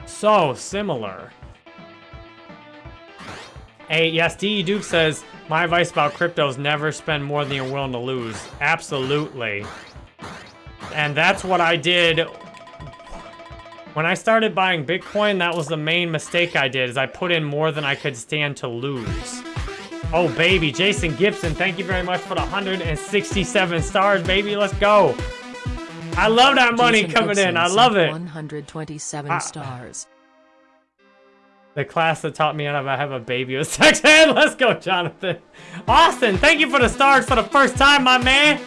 so similar. Hey, yes, D.E. Duke says, my advice about crypto is never spend more than you're willing to lose. Absolutely. And that's what I did when I started buying Bitcoin, that was the main mistake I did, is I put in more than I could stand to lose. Oh, baby. Jason Gibson, thank you very much for the 167 stars, baby. Let's go. I love that money Jason coming Gibson in. I love it. 127 Ah. stars. The class that taught me how to have a baby was sex ed. Let's go, Jonathan. Austin, thank you for the stars for the first time, my man.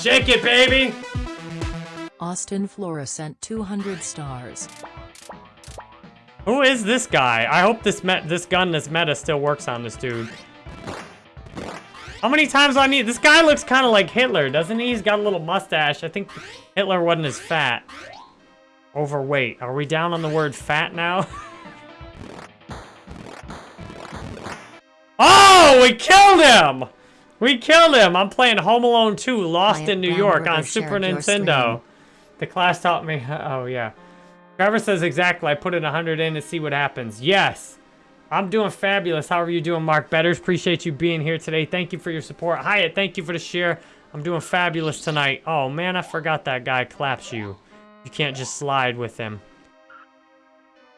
Shake it, baby. Austin Flora sent 200 stars. Who is this guy? I hope this met this gun, this meta still works on this dude. How many times do I need? This guy looks kind of like Hitler, doesn't he? He's got a little mustache. I think Hitler wasn't as fat. Overweight. Are we down on the word fat now? oh, we killed him! We killed him! I'm playing Home Alone 2, Lost in New York on Super Nintendo. The class taught me. Oh, yeah. Trevor says exactly. I put in 100 in to see what happens. Yes. I'm doing fabulous. How are you doing, Mark Betters? Appreciate you being here today. Thank you for your support. Hyatt, thank you for the share. I'm doing fabulous tonight. Oh, man, I forgot that guy claps you. You can't just slide with him.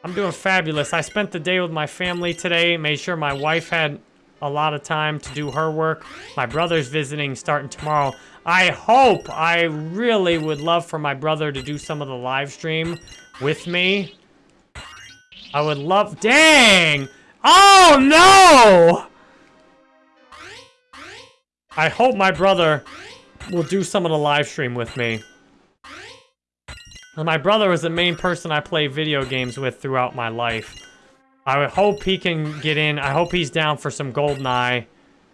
I'm doing fabulous. I spent the day with my family today. Made sure my wife had a lot of time to do her work. My brother's visiting starting tomorrow. I hope, I really would love for my brother to do some of the live stream with me. I would love, dang! Oh no! I hope my brother will do some of the live stream with me. My brother was the main person I play video games with throughout my life. I hope he can get in. I hope he's down for some GoldenEye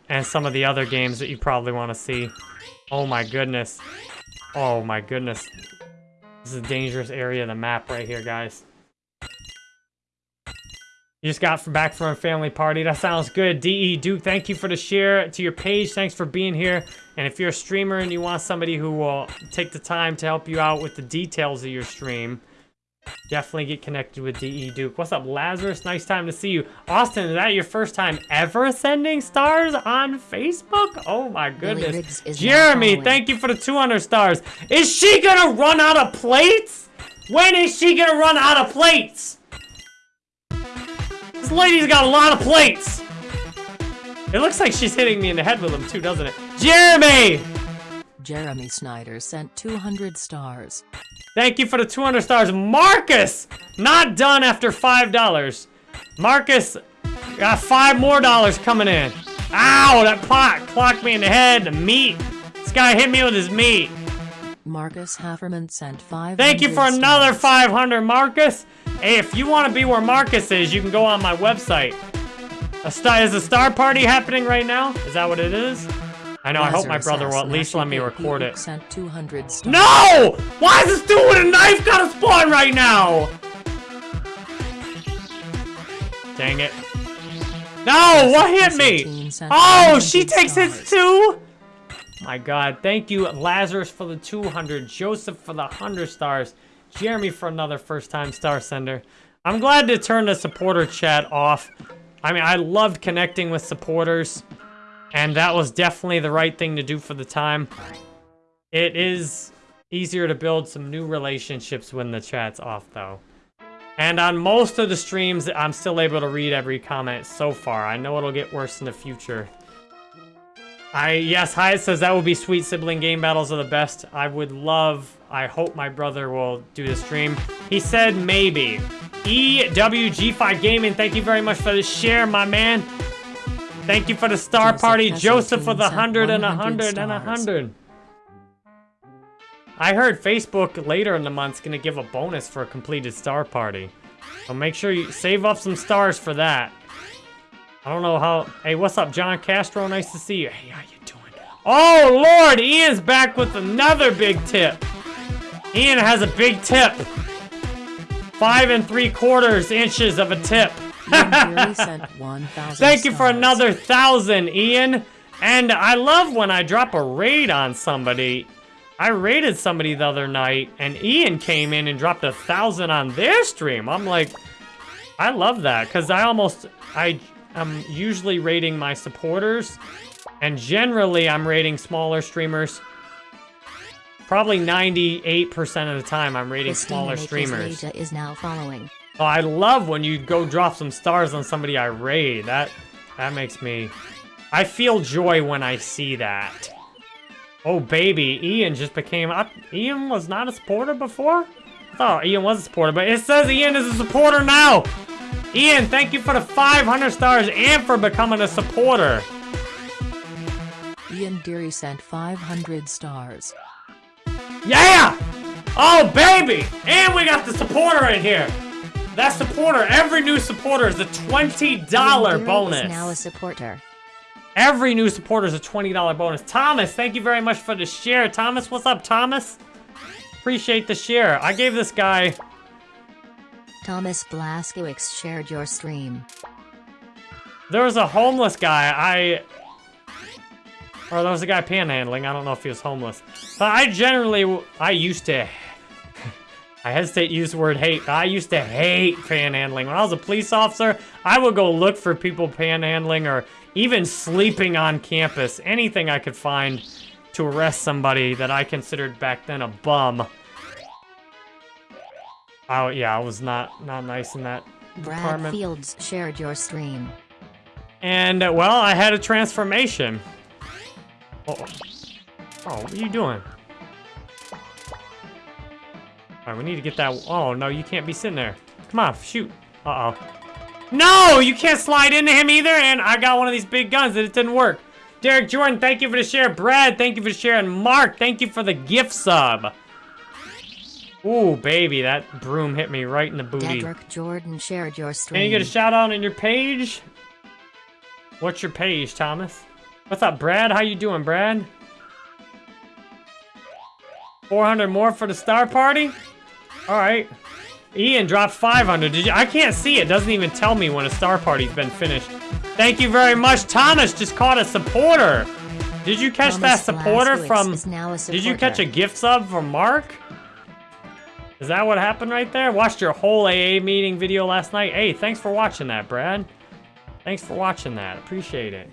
and some of the other games that you probably want to see. Oh my goodness. Oh my goodness. This is a dangerous area of the map right here, guys. You just got back from a family party. That sounds good. DE Duke, thank you for the share to your page. Thanks for being here. And if you're a streamer and you want somebody who will take the time to help you out with the details of your stream, definitely get connected with DE Duke. What's up, Lazarus? Nice time to see you. Austin, is that your first time ever sending stars on Facebook? Oh my goodness. Riggs is now Jeremy, thank you for the 200 stars. Is she gonna run out of plates? When is she gonna run out of plates? This lady's got a lot of plates. It looks like she's hitting me in the head with them too, doesn't it? Jeremy! Jeremy Snyder sent 200 stars. Thank you for the 200 stars. Marcus! Not done after $5. Marcus got five more dollars coming in. Ow, that pot clocked me in the head. The meat. This guy hit me with his meat. Marcus Hafferman sent 500 Thank you for another stars. 500, Marcus. Hey, if you want to be where Marcus is, you can go on my website. A star, is a star party happening right now? Is that what it is? I know, I hope my brother will at least let me record it. Sent 200. No! Why is this dude with a knife gotta spawn right now? Dang it. No, what hit me? Oh, she takes hits too? My god, thank you, Lazarus for the 200, Joseph for the 100 stars, Jeremy for another first time star sender. I'm glad to turn the supporter chat off. I mean, I loved connecting with supporters, and that was definitely the right thing to do for the time. It is easier to build some new relationships when the chat's off, though. And on most of the streams, I'm still able to read every comment so far. I know it'll get worse in the future. I yes, Hyatt says that would be sweet. Sibling game battles are the best. I would love. I hope my brother will do the stream. He said maybe. EWG5 Gaming, thank you very much for the share, my man. Thank you for the star Joseph party. Joseph for the 100 and a 100 100 and a 100. I heard Facebook later in the month's gonna give a bonus for a completed star party. So make sure you save up some stars for that. I don't know how. Hey, what's up, John Castro? Nice to see you. Hey, how you doing? Oh Lord, Ian's back with another big tip. Ian has a big tip. Five and three quarters inches of a tip. Ian Fury sent 1,000 Thank you for stars. another thousand, Ian. And I love when I drop a raid on somebody. I raided somebody the other night, and Ian came in and dropped a thousand on their stream. I'm like, I love that because I almost I am usually raiding my supporters, and generally I'm raiding smaller streamers. Probably 98% of the time I'm raiding Christina smaller streamers. Leja is now following. Oh, I love when you go drop some stars on somebody I raid. That that makes me I feel joy when I see that. Oh baby, Ian just became I, Ian was not a supporter before? I thought Ian was a supporter, but it says Ian is a supporter now. Ian, thank you for the 500 stars and for becoming a supporter. Ian Deary sent 500 stars. Yeah! Oh, baby! And we got the supporter in here. That supporter, every new supporter is a $20 Gary bonus. Now a supporter. Every new supporter is a $20 bonus. Thomas, thank you very much for the share. Thomas, what's up, Thomas? Appreciate the share. I gave this guy... Thomas Blaskowicz shared your stream. There was a homeless guy. I... Or there was a guy panhandling. I don't know if he was homeless. But I generally... I used to... I hesitate to use the word hate. but I used to hate panhandling. When I was a police officer, I would go look for people panhandling or even sleeping on campus. Anything I could find to arrest somebody that I considered back then a bum. Oh, yeah, I was not, not nice in that Brad department. Fields shared your stream. And, uh, well, I had a transformation. Oh, oh what are you doing? Alright, we need to get that... Oh, no, you can't be sitting there. Come on, shoot. Uh-oh. No, you can't slide into him either, and I got one of these big guns and it didn't work. Derek Jordan, thank you for the share. Brad, thank you for the share. And Mark, thank you for the gift sub. Ooh, baby, that broom hit me right in the booty. Dedrick Jordan shared your stream. Can you get a shout out on your page? What's your page, Thomas? What's up, Brad? How you doing, Brad? 400 more for the star party? All right. Ian dropped 500. Did you? I can't see it. Doesn't even tell me when a star party's been finished. Thank you very much. Thomas just caught a supporter. Did you catch that supporter from... a Did you catch a gift sub from Mark? Is that what happened right there? Watched your whole AA meeting video last night. Hey, thanks for watching that, Brad. Thanks for watching that. Appreciate it.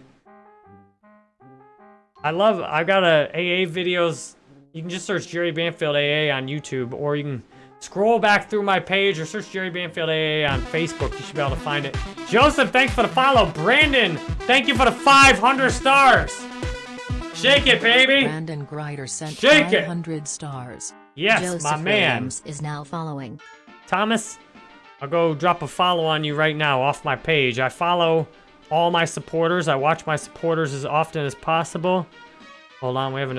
I love, I've got a AA videos. You can just search Jerry Banfield AA on YouTube, or you can scroll back through my page or search Jerry Banfield AA on Facebook. You should be able to find it. Joseph, thanks for the follow. Brandon, thank you for the 500 stars. Shake it, baby. Brandon Grider sent Shake it. 500 stars. Yes, Joseph my man. Williams is now following. Thomas, I'll go drop a follow on you right now off my page. I follow all my supporters. I watch my supporters as often as possible. Hold on, we have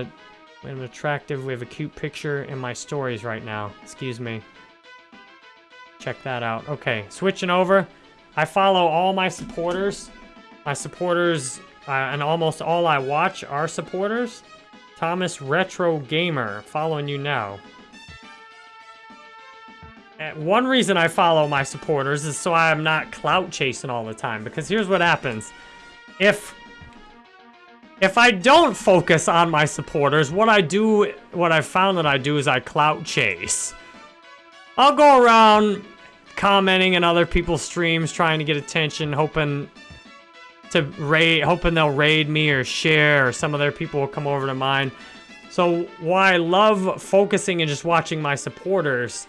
an attractive, we have a cute picture in my stories right now. Excuse me. Check that out. Okay, switching over. I follow all my supporters. My supporters, uh, and almost all I watch are supporters. Thomas Retro Gamer, following you now. Uh, One reason I follow my supporters is so I'm not clout chasing all the time. Because here's what happens. If if I don't focus on my supporters, what I do, what I've found that I do is I clout chase. I'll go around commenting in other people's streams, trying to get attention, hoping to raid, hoping they'll raid me or share, or some of their people will come over to mine. So why I love focusing and just watching my supporters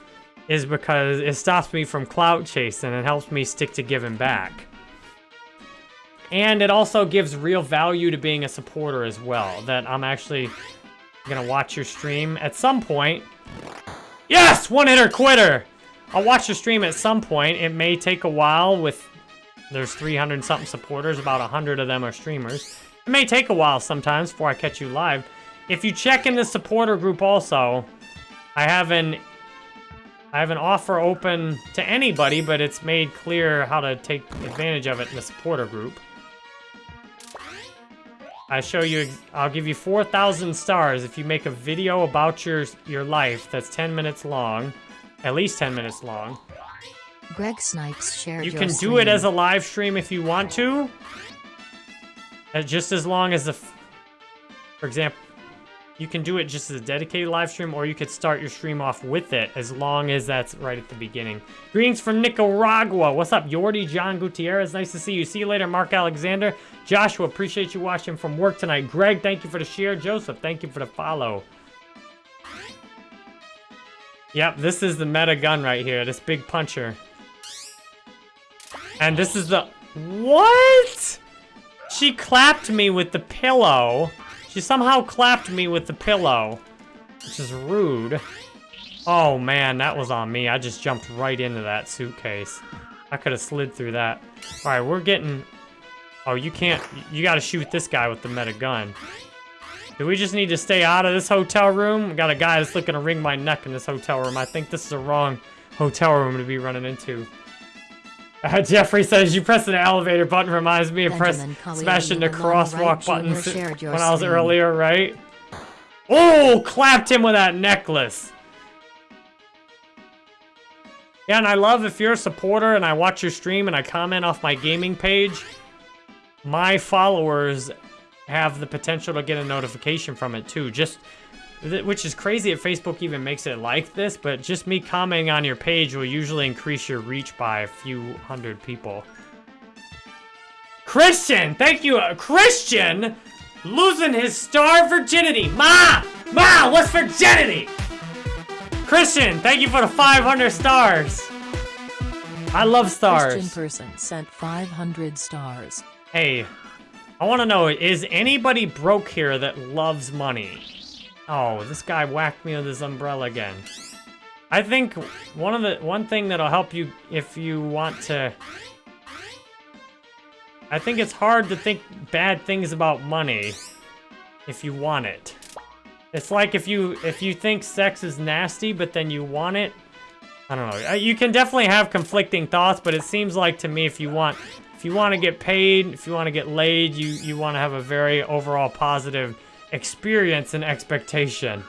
is because it stops me from clout chasing and it helps me stick to giving back. And it also gives real value to being a supporter as well. That I'm actually gonna watch your stream at some point. Yes! One hitter quitter! I'll watch your stream at some point. It may take a while with There's 300 something supporters, about 100 of them are streamers. It may take a while sometimes before I catch you live. If you check in the supporter group also, I have an I have an offer open to anybody, but it's made clear how to take advantage of it in the supporter group. I show you, I'll give you 4,000 stars if you make a video about your, your life that's 10 minutes long, at least 10 minutes long. Greg Snipes shared You can do it as a live stream if you want to. Uh, just as long as the, for example, you can do it just as a dedicated live stream, or you could start your stream off with it, as long as that's right at the beginning. Greetings from Nicaragua. What's up, Yordi? John Gutierrez. Nice to see you. See you later, Mark Alexander. Joshua, appreciate you watching from work tonight. Greg, thank you for the share. Joseph, thank you for the follow. Yep, this is the meta gun right here. This big puncher. And this is the... What? She clapped me with the pillow. She somehow clapped me with the pillow. Which is rude. Oh man, that was on me. I just jumped right into that suitcase. I could have slid through that. Alright, we're getting... Oh, you can't... You gotta shoot this guy with the meta gun. Do we just need to stay out of this hotel room? We got a guy that's looking to wring my neck in this hotel room. I think this is the wrong hotel room to be running into. Uh, Jeffrey says, you press an elevator button reminds me of press smashing the and Alon Wright crosswalk button when I was earlier, right? Oh, clapped him with that necklace. Yeah, and I love if you're a supporter and I watch your stream and I comment off my gaming page, my followers have the potential to get a notification from it too. Just, which is crazy if Facebook even makes it like this, but just me commenting on your page will usually increase your reach by a few hundred people. Christian, thank you, uh, Christian, losing his star virginity. Ma, ma, what's virginity? Christian, thank you for the 500 stars. I love stars. Christian person sent 500 stars. Hey, I want to know, is anybody broke here that loves money? Oh, this guy whacked me with his umbrella again. I think one of the one thing that'll help you if you want to I think it's hard to think bad things about money if you want it. It's like if you if you think sex is nasty but then you want it. I don't know. Uh, You can definitely have conflicting thoughts, but it seems like to me if you want if you want to get paid, if you want to get laid, you you want to have a very overall positive experience and expectation.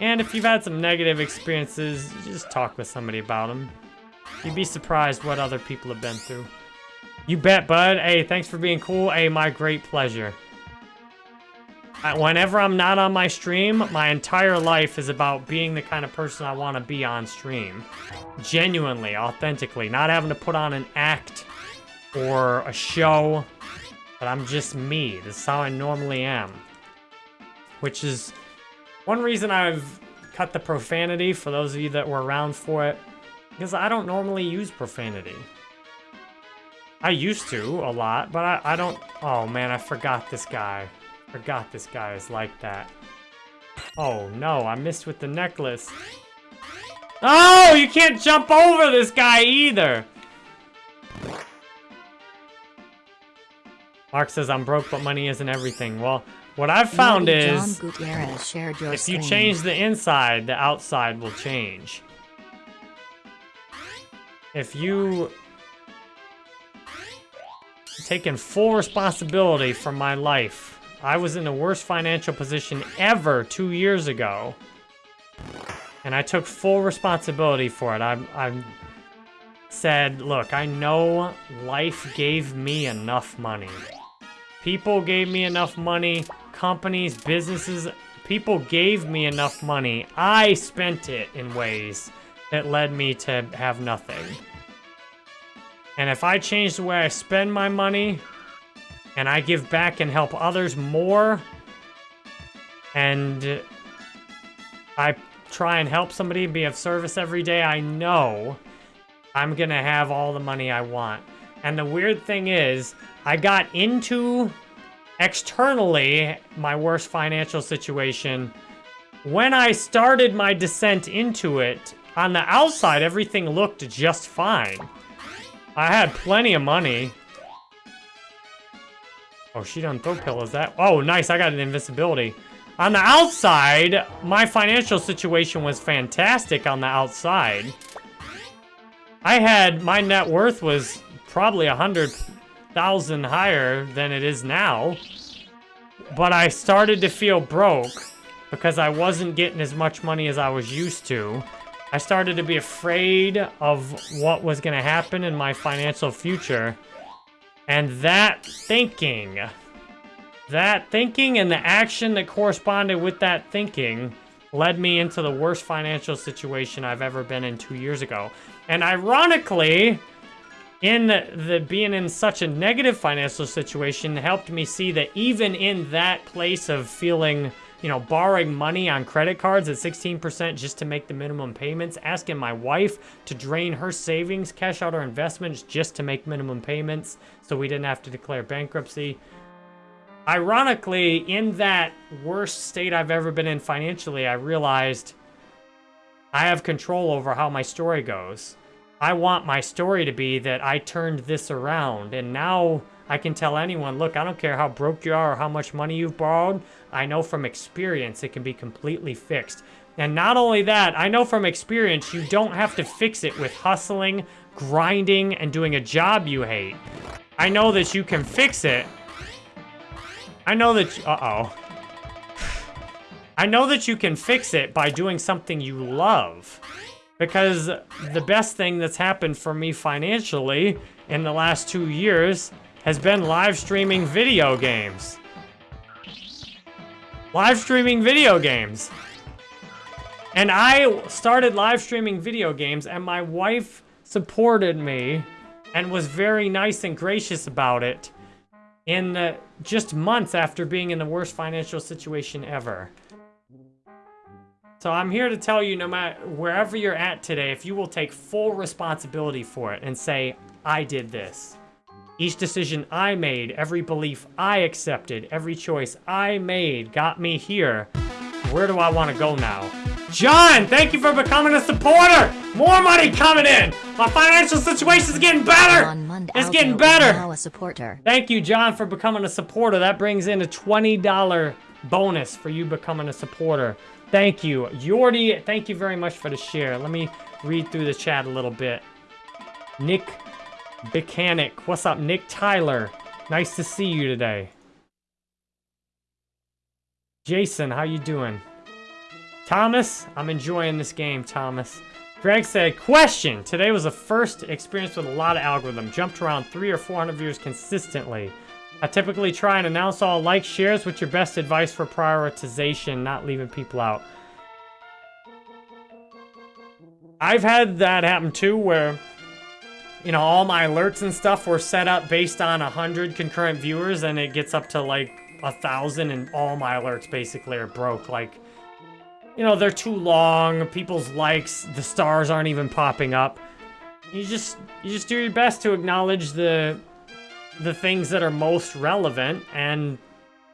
And if you've had some negative experiences, just talk with somebody about them. You'd be surprised what other people have been through. You bet, bud. Hey, thanks for being cool. Hey, my great pleasure. Uh, Whenever I'm not on my stream, my entire life is about being the kind of person I want to be on stream. Genuinely, authentically, not having to put on an act or a show, but I'm just me. This is how I normally am. Which is one reason I've cut the profanity for those of you that were around for it, because I don't normally use profanity. I used to a lot, but I, I don't. Oh man, I forgot this guy. Forgot this guy is like that. Oh no, I missed with the necklace. Oh, you can't jump over this guy either. Mark says I'm broke, but money isn't everything. Well, what I've found is John Gutierrez shared your if you change the inside, the outside will change. If you taken full responsibility for my life, I was in the worst financial position ever two years ago, and I took full responsibility for it. I, I said, look, I know life gave me enough money. People gave me enough money. Companies, businesses, people gave me enough money. I spent it in ways that led me to have nothing. And if I change the way I spend my money and I give back and help others more and I try and help somebody be of service every day, I know I'm gonna have all the money I want. And the weird thing is, I got into externally my worst financial situation when I started my descent into it. On the outside, everything looked just fine. I had plenty of money. Oh, she done throw pillows. That. Oh, nice. I got an invincibility. On the outside, my financial situation was fantastic on the outside. I had, my net worth was probably a hundred thousand higher than it is now. But I started to feel broke because I wasn't getting as much money as I was used to. I started to be afraid of what was going to happen in my financial future. And that thinking, that thinking and the action that corresponded with that thinking led me into the worst financial situation I've ever been in two years ago. And ironically, in the being in such a negative financial situation helped me see that even in that place of feeling you know, borrowing money on credit cards at 16% just to make the minimum payments, asking my wife to drain her savings, cash out her investments just to make minimum payments so we didn't have to declare bankruptcy. Ironically, in that worst state I've ever been in financially, I realized I have control over how my story goes. I want my story to be that I turned this around and now I can tell anyone, look, I don't care how broke you are or how much money you've borrowed. I know from experience it can be completely fixed. And not only that, I know from experience you don't have to fix it with hustling, grinding, and doing a job you hate. I know that you can fix it. I know that... Uh-oh. I know that you can fix it by doing something you love. Because the best thing that's happened for me financially in the last two years has been live streaming video games. Live streaming video games. And I started live streaming video games and my wife supported me and was very nice and gracious about it in just months after being in the worst financial situation ever. So I'm here to tell you, no matter wherever you're at today, if you will take full responsibility for it and say, I did this. Each decision I made, every belief I accepted, every choice I made got me here. Where do I want to go now? John, thank you for becoming a supporter. More money coming in. My financial situation is getting better. It's getting better. Now a supporter. Thank you, John, for becoming a supporter. That brings in a $20 bonus for you becoming a supporter. Thank you. Yordi, thank you very much for the share. Let me read through the chat a little bit. Nick Mechanic. What's up, Nick Tyler? Nice to see you today. Jason, how you doing? Thomas, I'm enjoying this game, Thomas. Greg said, question. Today was the first experience with a lot of algorithm. Jumped around three or 400 viewers consistently. I typically try and announce all like shares. with your best advice for prioritization, not leaving people out? I've had that happen too, where you know, all my alerts and stuff were set up based on 100 concurrent viewers, and it gets up to, like, a 1,000, and all my alerts basically are broke. Like, you know, they're too long, people's likes, the stars aren't even popping up. You just, you just do your best to acknowledge the, the things that are most relevant, and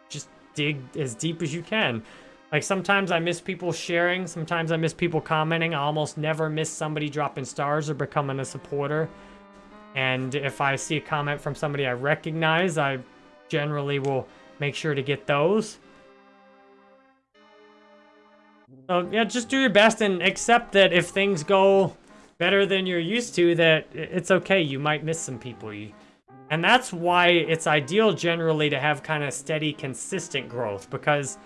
just dig as deep as you can. Like, sometimes I miss people sharing, sometimes I miss people commenting, I almost never miss somebody dropping stars or becoming a supporter. And if I see a comment from somebody I recognize, I generally will make sure to get those. So yeah, just do your best and accept that if things go better than you're used to, that it's okay. You might miss some people. And that's why it's ideal generally to have kind of steady, consistent growth. Because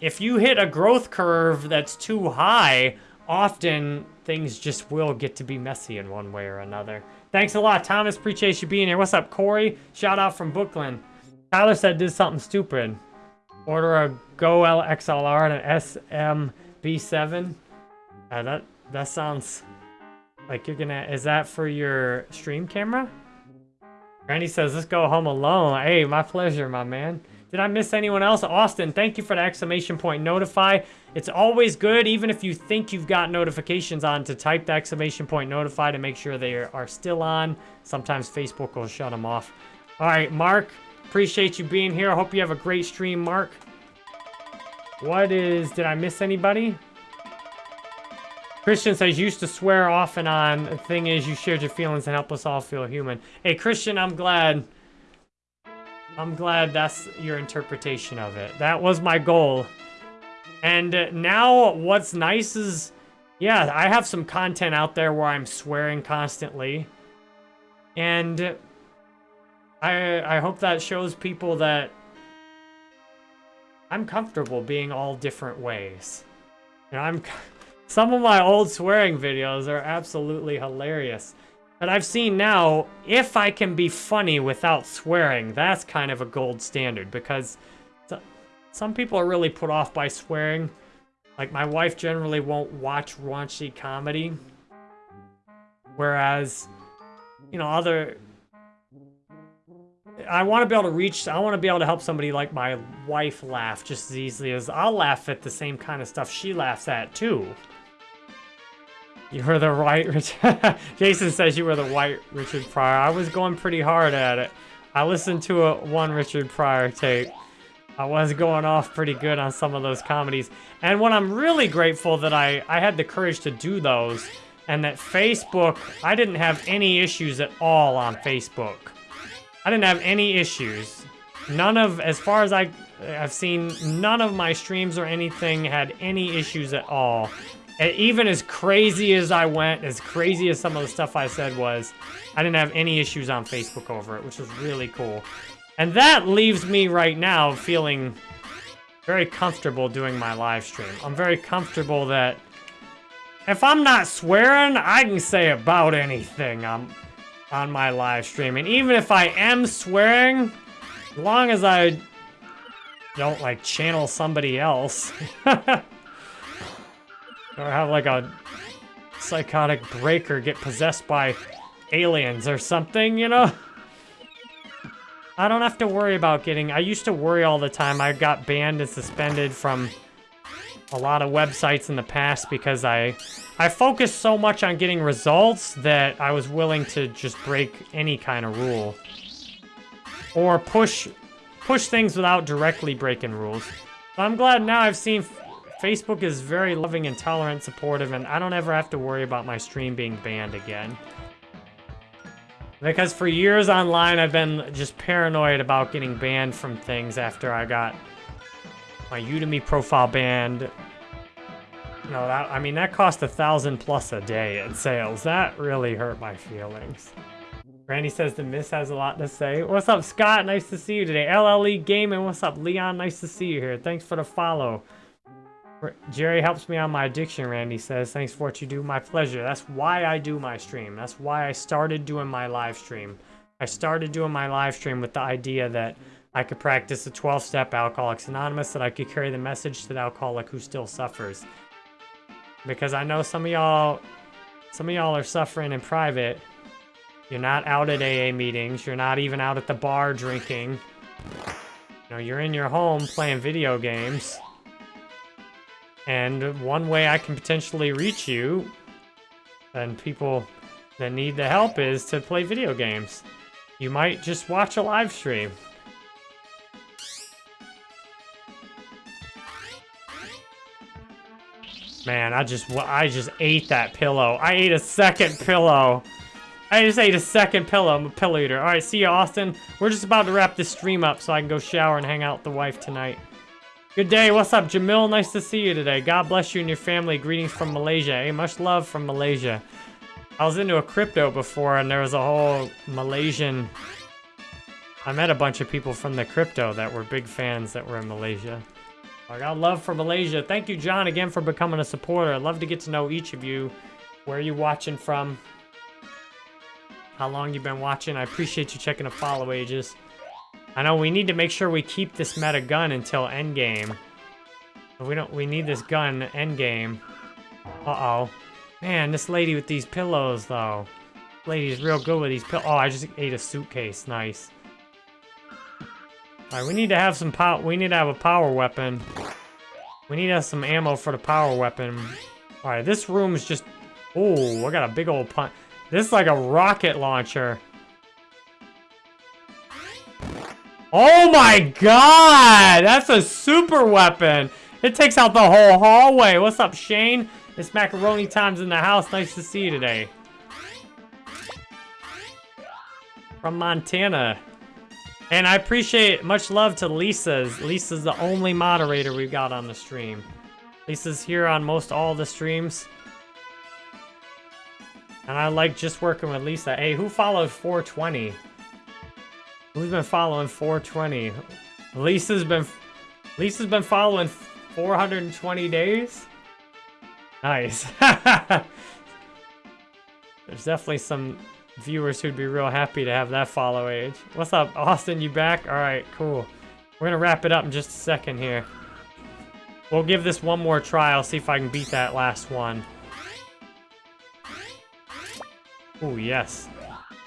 if you hit a growth curve that's too high, often things just will get to be messy in one way or another. Thanks a lot, Thomas. Appreciate you being here. What's up, Corey? Shout out from Brooklyn. Tyler said did something stupid. Order a Go XLR and an SMB7. Uh, that that sounds like you're gonna. Is that for your stream camera? Randy says, let's go home alone. Hey, my pleasure, my man. Did I miss anyone else? Austin, thank you for the exclamation point notify. It's always good, even if you think you've got notifications on, to type the exclamation point notify to make sure they are still on. Sometimes Facebook will shut them off. All right, Mark, appreciate you being here. I hope you have a great stream, Mark. What is... Did I miss anybody? Christian says, used to swear off and on. The thing is, you shared your feelings and helped us all feel human. Hey, Christian, I'm glad. I'm glad that's your interpretation of it. That was my goal. And now what's nice is, yeah, I have some content out there where I'm swearing constantly. And I, I hope that shows people that I'm comfortable being all different ways. And I'm... Some of my old swearing videos are absolutely hilarious. But I've seen now, if I can be funny without swearing, that's kind of a gold standard because some people are really put off by swearing. Like, my wife generally won't watch raunchy comedy. Whereas, you know, other... I want to be able to reach, I want to be able to help somebody like my wife laugh just as easily as I'll laugh at the same kind of stuff she laughs at, too. You were the right Richard. Jason says you were the white Richard Pryor. I was going pretty hard at it. I listened to a one Richard Pryor tape. I was going off pretty good on some of those comedies. And what I'm really grateful that I, I had the courage to do those and that Facebook, I didn't have any issues at all on Facebook. I didn't have any issues. None of, as far as I, I've seen, none of my streams or anything had any issues at all. And even as crazy as I went, as crazy as some of the stuff I said was, I didn't have any issues on Facebook over it, which was really cool. And that leaves me right now feeling very comfortable doing my live stream. I'm very comfortable that if I'm not swearing, I can say about anything on, on my live stream. And even if I am swearing, as long as I don't like channel somebody else. Or have like a psychotic breaker get possessed by aliens or something, you know? I don't have to worry about getting... I used to worry all the time. I got banned and suspended from a lot of websites in the past because I I focused so much on getting results that I was willing to just break any kind of rule. Or push push things without directly breaking rules. I'm glad now I've seen Facebook is very loving and tolerant, supportive, and I don't ever have to worry about my stream being banned again. Because for years online, I've been just paranoid about getting banned from things after I got my Udemy profile banned. No, that, I mean, that cost a thousand plus a day in sales. That really hurt my feelings. Randy says the Miss has a lot to say. What's up, Scott? Nice to see you today. LLE Gaming, what's up? Leon, nice to see you here. Thanks for the follow. Jerry helps me on my addiction, Randy says. Thanks for what you do. My pleasure. That's why I do my stream. That's why I started doing my live stream. I started doing my live stream with the idea that I could practice the 12-step Alcoholics Anonymous, that I could carry the message to the alcoholic who still suffers. Because I know some of y'all, some of y'all are suffering in private. You're not out at AA meetings. You're not even out at the bar drinking. You know, you're in your home playing video games. And one way I can potentially reach you and people that need the help is to play video games. You might just watch a live stream. Man, I just I just ate that pillow. I ate a second pillow. I just ate a second pillow. I'm a pillow eater. All right, see you, Austin. We're just about to wrap this stream up so I can go shower and hang out with the wife tonight. Good day. What's up, Jamil? Nice to see you today. God bless you and your family. Greetings from Malaysia. Hey, much love from Malaysia. I was into a crypto before, and there was a whole Malaysian... I met a bunch of people from the crypto that were big fans that were in Malaysia. I got love for Malaysia. Thank you, John, again for becoming a supporter. I'd love to get to know each of you. Where are you watching from? How long you been watching? I appreciate you checking the follow ages. I know we need to make sure we keep this meta gun until endgame. We don't. We need this gun endgame. Uh oh, man, this lady with these pillows though. Lady's real good with these pillows. Oh, I just ate a suitcase. Nice. All right, we need to have some power. We need to have a power weapon. We need to have some ammo for the power weapon. All right, this room is just. Oh, I got a big old punch. This is like a rocket launcher. Oh my god! That's a super weapon! It takes out the whole hallway. What's up, Shane? It's macaroni times in the house. Nice to see you today. From Montana. And I appreciate much love to Lisa's. Lisa's the only moderator we've got on the stream. Lisa's here on most all the streams. And I like just working with Lisa. Hey, who followed 420? Who's been following 420? Lisa's been Lisa's been following 420 days. Nice. There's definitely some viewers who'd be real happy to have that follow age. What's up, Austin? You back? All right, cool. We're gonna wrap it up in just a second here. We'll give this one more try. I'll see if I can beat that last one. Oh, yes.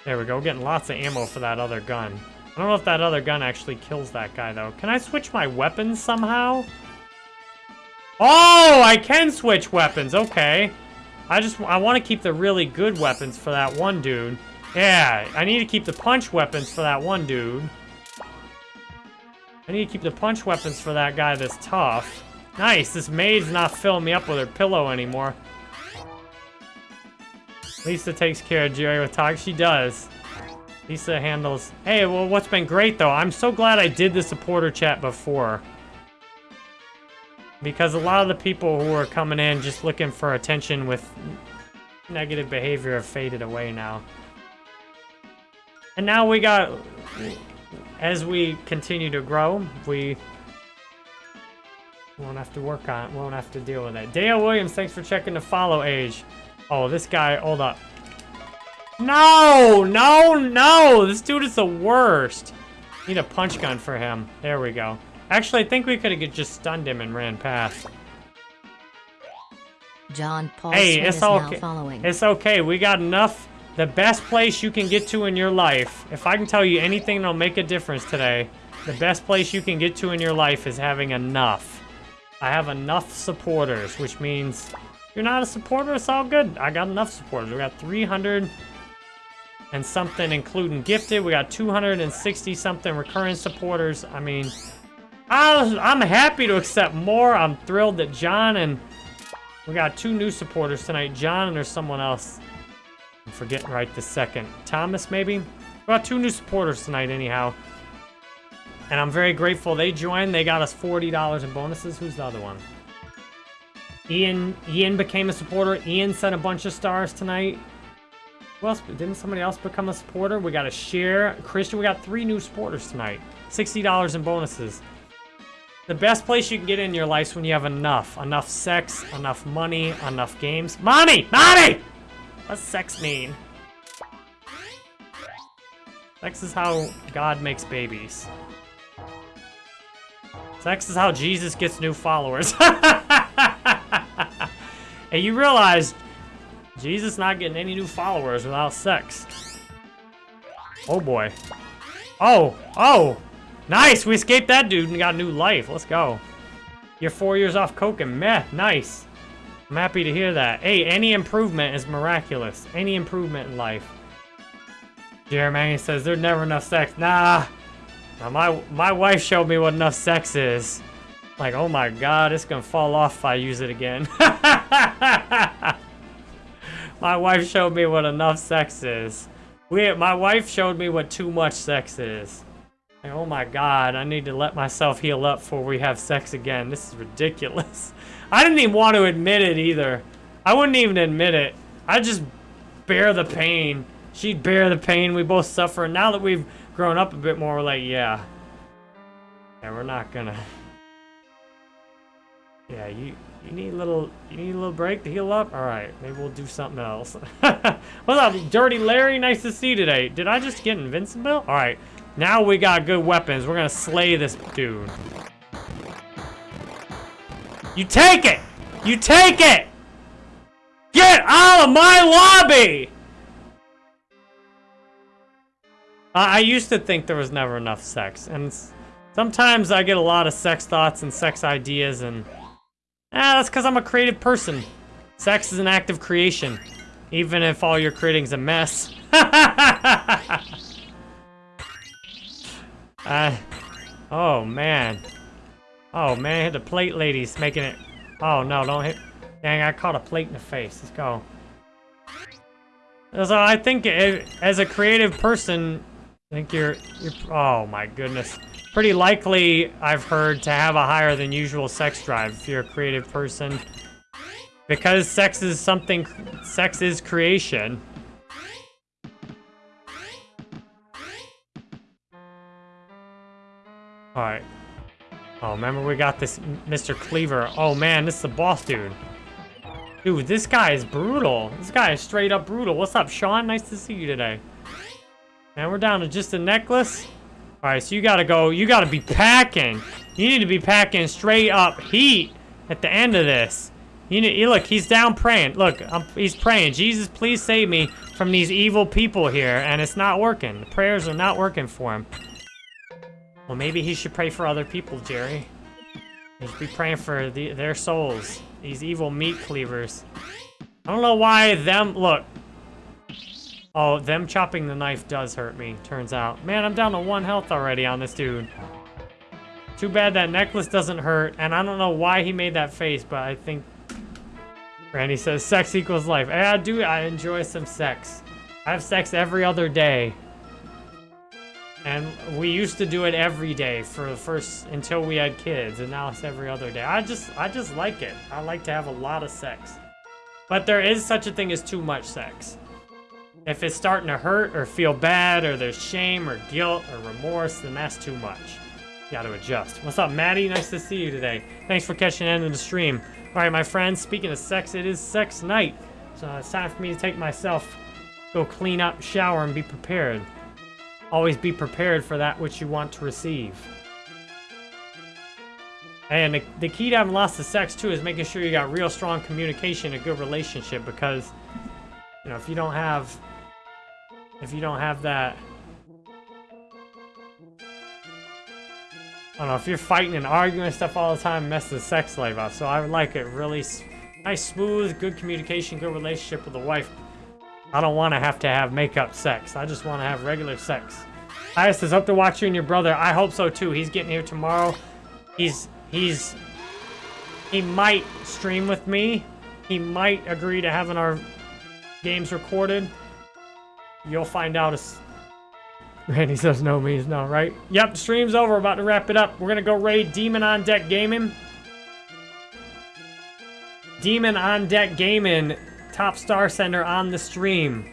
There we go. Getting lots of ammo for that other gun. I don't know if that other gun actually kills that guy, though. Can I switch my weapons somehow? Oh, I can switch weapons. Okay. I just, I want to keep the really good weapons for that one dude. Yeah, I need to keep the punch weapons for that one dude. I need to keep the punch weapons for that guy that's tough. Nice, this maid's not filling me up with her pillow anymore. Lisa takes care of Jerry with talk. She does. Lisa handles... Hey, well, what's been great, though, I'm so glad I did the supporter chat before. Because a lot of the people who are coming in just looking for attention with negative behavior have faded away now. And now we got... As we continue to grow, we won't have to work on it. Won't have to deal with it. Dale Williams, thanks for checking the follow age. Oh, this guy, hold up. No, no, no. This dude is the worst. Need a punch gun for him. There we go. Actually, I think we could have just stunned him and ran past. John Paul hey, Smith it's is okay. now following. It's okay. We got enough. The best place you can get to in your life. If I can tell you anything that'll make a difference today, the best place you can get to in your life is having enough. I have enough supporters, which means you're not a supporter, it's all good. I got enough supporters. We got 300 and something, including gifted. We got 260 something recurring supporters. I mean, I I'm happy to accept more. I'm thrilled that John and we got two new supporters tonight. John and there's someone else. I'm forgetting right this second. Thomas, maybe? We got two new supporters tonight, anyhow. And I'm very grateful they joined. They got us $40 in bonuses. Who's the other one? Ian Ian became a supporter. Ian sent a bunch of stars tonight. Who else? Didn't somebody else become a supporter? We got a share. Christian, we got three new supporters tonight. $60 in bonuses. The best place you can get in your life when you have enough. Enough sex, enough money, enough games. Money! Money! What's sex mean? Sex is how God makes babies. Sex is how Jesus gets new followers. and you realize Jesus not getting any new followers without sex. Oh boy. Oh, oh! Nice! We escaped that dude and got new life. Let's go. You're four years off coke and meth. Nice. I'm happy to hear that. Hey, any improvement is miraculous. Any improvement in life. Jeremy says there's never enough sex. Nah. Now my my wife showed me what enough sex is. Like, oh my god, it's gonna fall off if I use it again. my wife showed me what enough sex is. We, my wife showed me what too much sex is. Like, oh my god, I need to let myself heal up before we have sex again. This is ridiculous. I didn't even want to admit it either. I wouldn't even admit it. I just bear the pain. She'd bear the pain. We both suffer. And now that we've grown up a bit more, we're like, yeah. Yeah, we're not gonna. Yeah, you you need a little you need a little break to heal up. All right, maybe we'll do something else. What's up, Dirty Larry? Nice to see you today. Did I just get invincible? All right, now we got good weapons. We're gonna slay this dude. You take it. You take it. Get out of my lobby. I I used to think there was never enough sex, and sometimes I get a lot of sex thoughts and sex ideas, and ah, that's because I'm a creative person. Sex is an act of creation, even if all you're creating's a mess. uh, oh man, oh man, hit the plate, ladies, making it. Oh no, don't hit. Dang, I caught a plate in the face. Let's go. So I think it, as a creative person, I think you're, you're, oh my goodness. Pretty likely, I've heard, to have a higher than usual sex drive if you're a creative person. Because sex is something, sex is creation. Alright. Oh, remember we got this Mr. Cleaver. Oh man, this is the boss dude. Dude, this guy is brutal. This guy is straight up brutal. What's up, Sean? Nice to see you today. And we're down to just a necklace. All right, so you gotta go. You gotta be packing. You need to be packing straight up heat at the end of this. You need, look, he's down praying. Look, um, he's praying. Jesus, please save me from these evil people here. And it's not working. The prayers are not working for him. Well, maybe he should pray for other people, Jerry. He should be praying for the, their souls. These evil meat cleavers. I don't know why them... Look. Oh, them chopping the knife does hurt me, turns out. Man, I'm down to one health already on this dude. Too bad that necklace doesn't hurt, and I don't know why he made that face, but I think... Randy says, sex equals life. Hey, I do, I enjoy some sex. I have sex every other day. And we used to do it every day for the first until we had kids, and now it's every other day. I just I just like it. I like to have a lot of sex. But there is such a thing as too much sex. If it's starting to hurt or feel bad or there's shame or guilt or remorse, then that's too much. You gotta adjust. What's up, Maddie? Nice to see you today. Thanks for catching of the stream. All right, my friends, speaking of sex, it is sex night. So it's time for me to take myself, go clean up, shower, and be prepared. Always be prepared for that which you want to receive. And the, the key to having lots of sex, too, is making sure you got real strong communication, a good relationship, because, you know, if you don't have, if you don't have that, I don't know, if you're fighting and arguing and stuff all the time, mess the sex life up. So I would like it really nice, smooth, good communication, good relationship with the wife. I don't want to have to have makeup sex. I just want to have regular sex. I says, hope to watch you and your brother. I hope so too. He's getting here tomorrow. He's, he's, he might stream with me. He might agree to having our games recorded. You'll find out as Randy says no means no, right? Yep, stream's over. About to wrap it up. We're going to go raid Demon on Deck Gaming. Demon on Deck Gaming top star sender on the stream.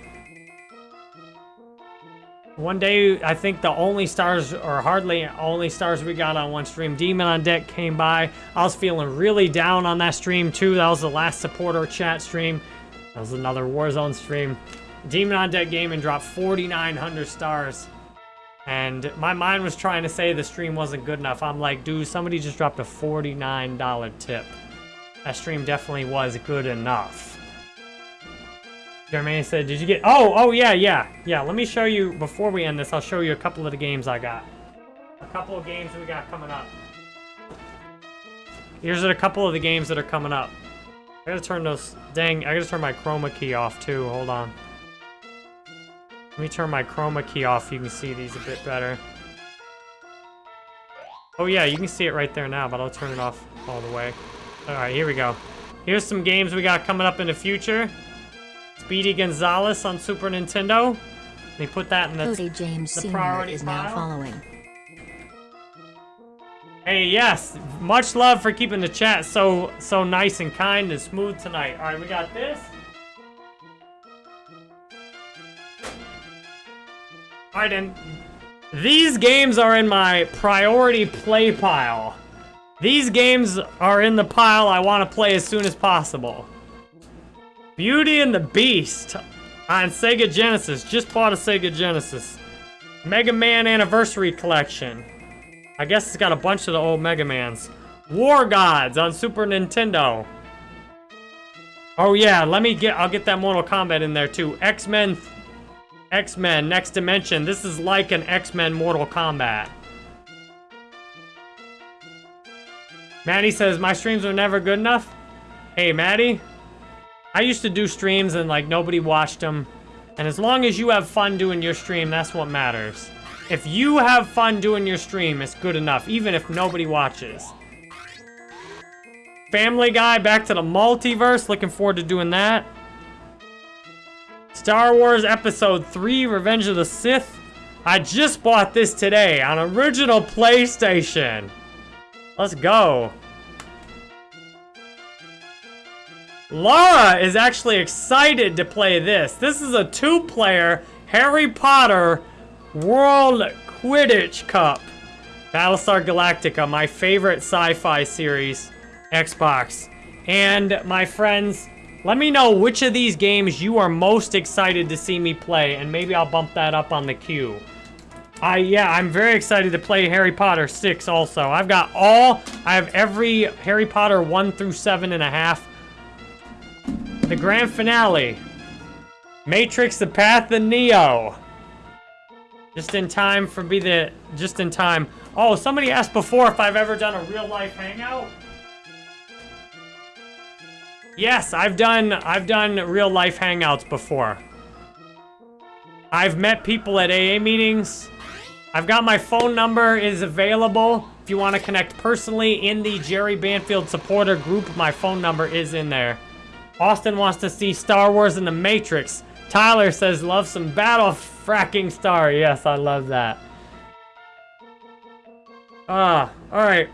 One day, I think the only stars, or hardly only stars we got on one stream, Demon on Deck came by. I was feeling really down on that stream too. That was the last supporter chat stream. That was another Warzone stream. Demon on Deck Gaming dropped 4,900 stars. And my mind was trying to say the stream wasn't good enough. I'm like, dude, somebody just dropped a $49 tip. That stream definitely was good enough. Jermaine said, did you get... Oh, oh, yeah, yeah. Yeah, let me show you, before we end this, I'll show you a couple of the games I got. A couple of games we got coming up. Here's a couple of the games that are coming up. I gotta turn those... Dang, I gotta turn my chroma key off, too. Hold on. Let me turn my chroma key off so you can see these a bit better. Oh, yeah, you can see it right there now, but I'll turn it off all the way. Alright, here we go. Here's some games we got coming up in the future. Speedy Gonzales on Super Nintendo. They put that in the, Cody James the priority is now following. Hey, yes, much love for keeping the chat so so nice and kind and smooth tonight. All right, we got this. Right, and these games are in my priority play pile. These games are in the pile I want to play as soon as possible. Beauty and the Beast on Sega Genesis. Just bought a Sega Genesis. Mega Man Anniversary Collection. I guess it's got a bunch of the old Mega Mans. War Gods on Super Nintendo. Oh yeah, let me get, I'll get that Mortal Kombat in there too. X-Men, X-Men, Next Dimension. This is like an X-Men Mortal Kombat. Maddie says, my streams are never good enough. Hey, Maddie. I used to do streams and like nobody watched them. And as long as you have fun doing your stream, that's what matters. If you have fun doing your stream, it's good enough, even if nobody watches. Family Guy, back to the multiverse. Looking forward to doing that. Star Wars Episode 3, Revenge of the Sith. I just bought this today on original PlayStation. Let's go. Laura is actually excited to play this. This is a two-player Harry Potter World Quidditch Cup. Battlestar Galactica, my favorite sci-fi series, Xbox. And my friends, let me know which of these games you are most excited to see me play, and maybe I'll bump that up on the queue. I yeah, I'm very excited to play Harry Potter 6 also. I've got all, I have every Harry Potter 1 through 7 and a half. The grand finale. Matrix, The Path of Neo. Just in time for be the, just in time. Oh, somebody asked before if I've ever done a real life hangout. Yes, I've done, I've done real life hangouts before. I've met people at AA meetings. I've got my phone number is available. If you want to connect personally in the Jerry Banfield supporter group, my phone number is in there. Austin wants to see Star Wars and the Matrix. Tyler says, love some Battle Fracking Star. Yes, I love that. Ah, alright.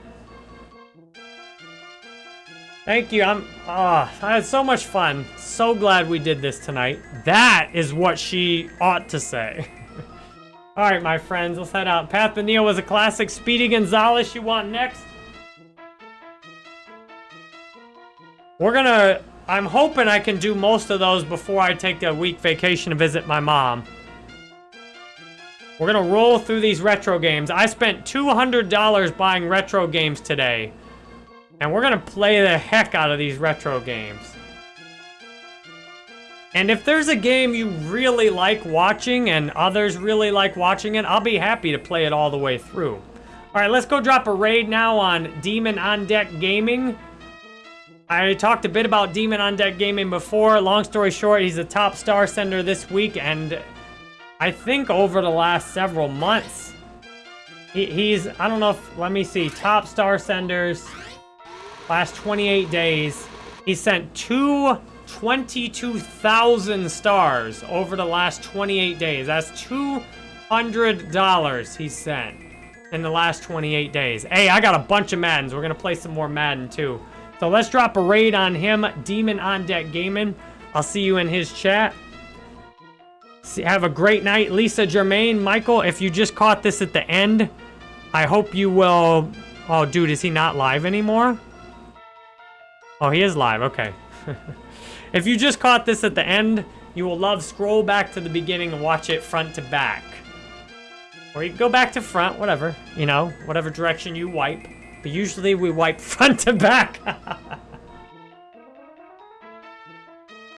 Thank you. I'm, ah, I had so much fun. So glad we did this tonight. That is what she ought to say. alright, my friends, let's head out. Path Neo was a classic. Speedy Gonzales, you want next? We're gonna I'm hoping I can do most of those before I take a week vacation to visit my mom. We're gonna roll through these retro games. I spent $200 buying retro games today. And we're gonna play the heck out of these retro games. And if there's a game you really like watching and others really like watching it, I'll be happy to play it all the way through. All right, let's go drop a raid now on Demon on Deck Gaming. I talked a bit about Demon on Deck Gaming before. Long story short, he's a top star sender this week, and I think over the last several months, he, he's, I don't know if, let me see, top star senders, last 28 days, he sent two 22,000 stars over the last 28 days. That's $200 he sent in the last 28 days. Hey, I got a bunch of Maddens. We're going to play some more Madden, too. So let's drop a raid on him, Demon on Deck Gaming. I'll see you in his chat. See, have a great night, Lisa Germain. Michael, if you just caught this at the end, I hope you will... Oh, dude, is he not live anymore? Oh, he is live. Okay. if you just caught this at the end, you will love scroll back to the beginning and watch it front to back. Or you go back to front, whatever. You know, whatever direction you wipe. But usually we wipe front to back.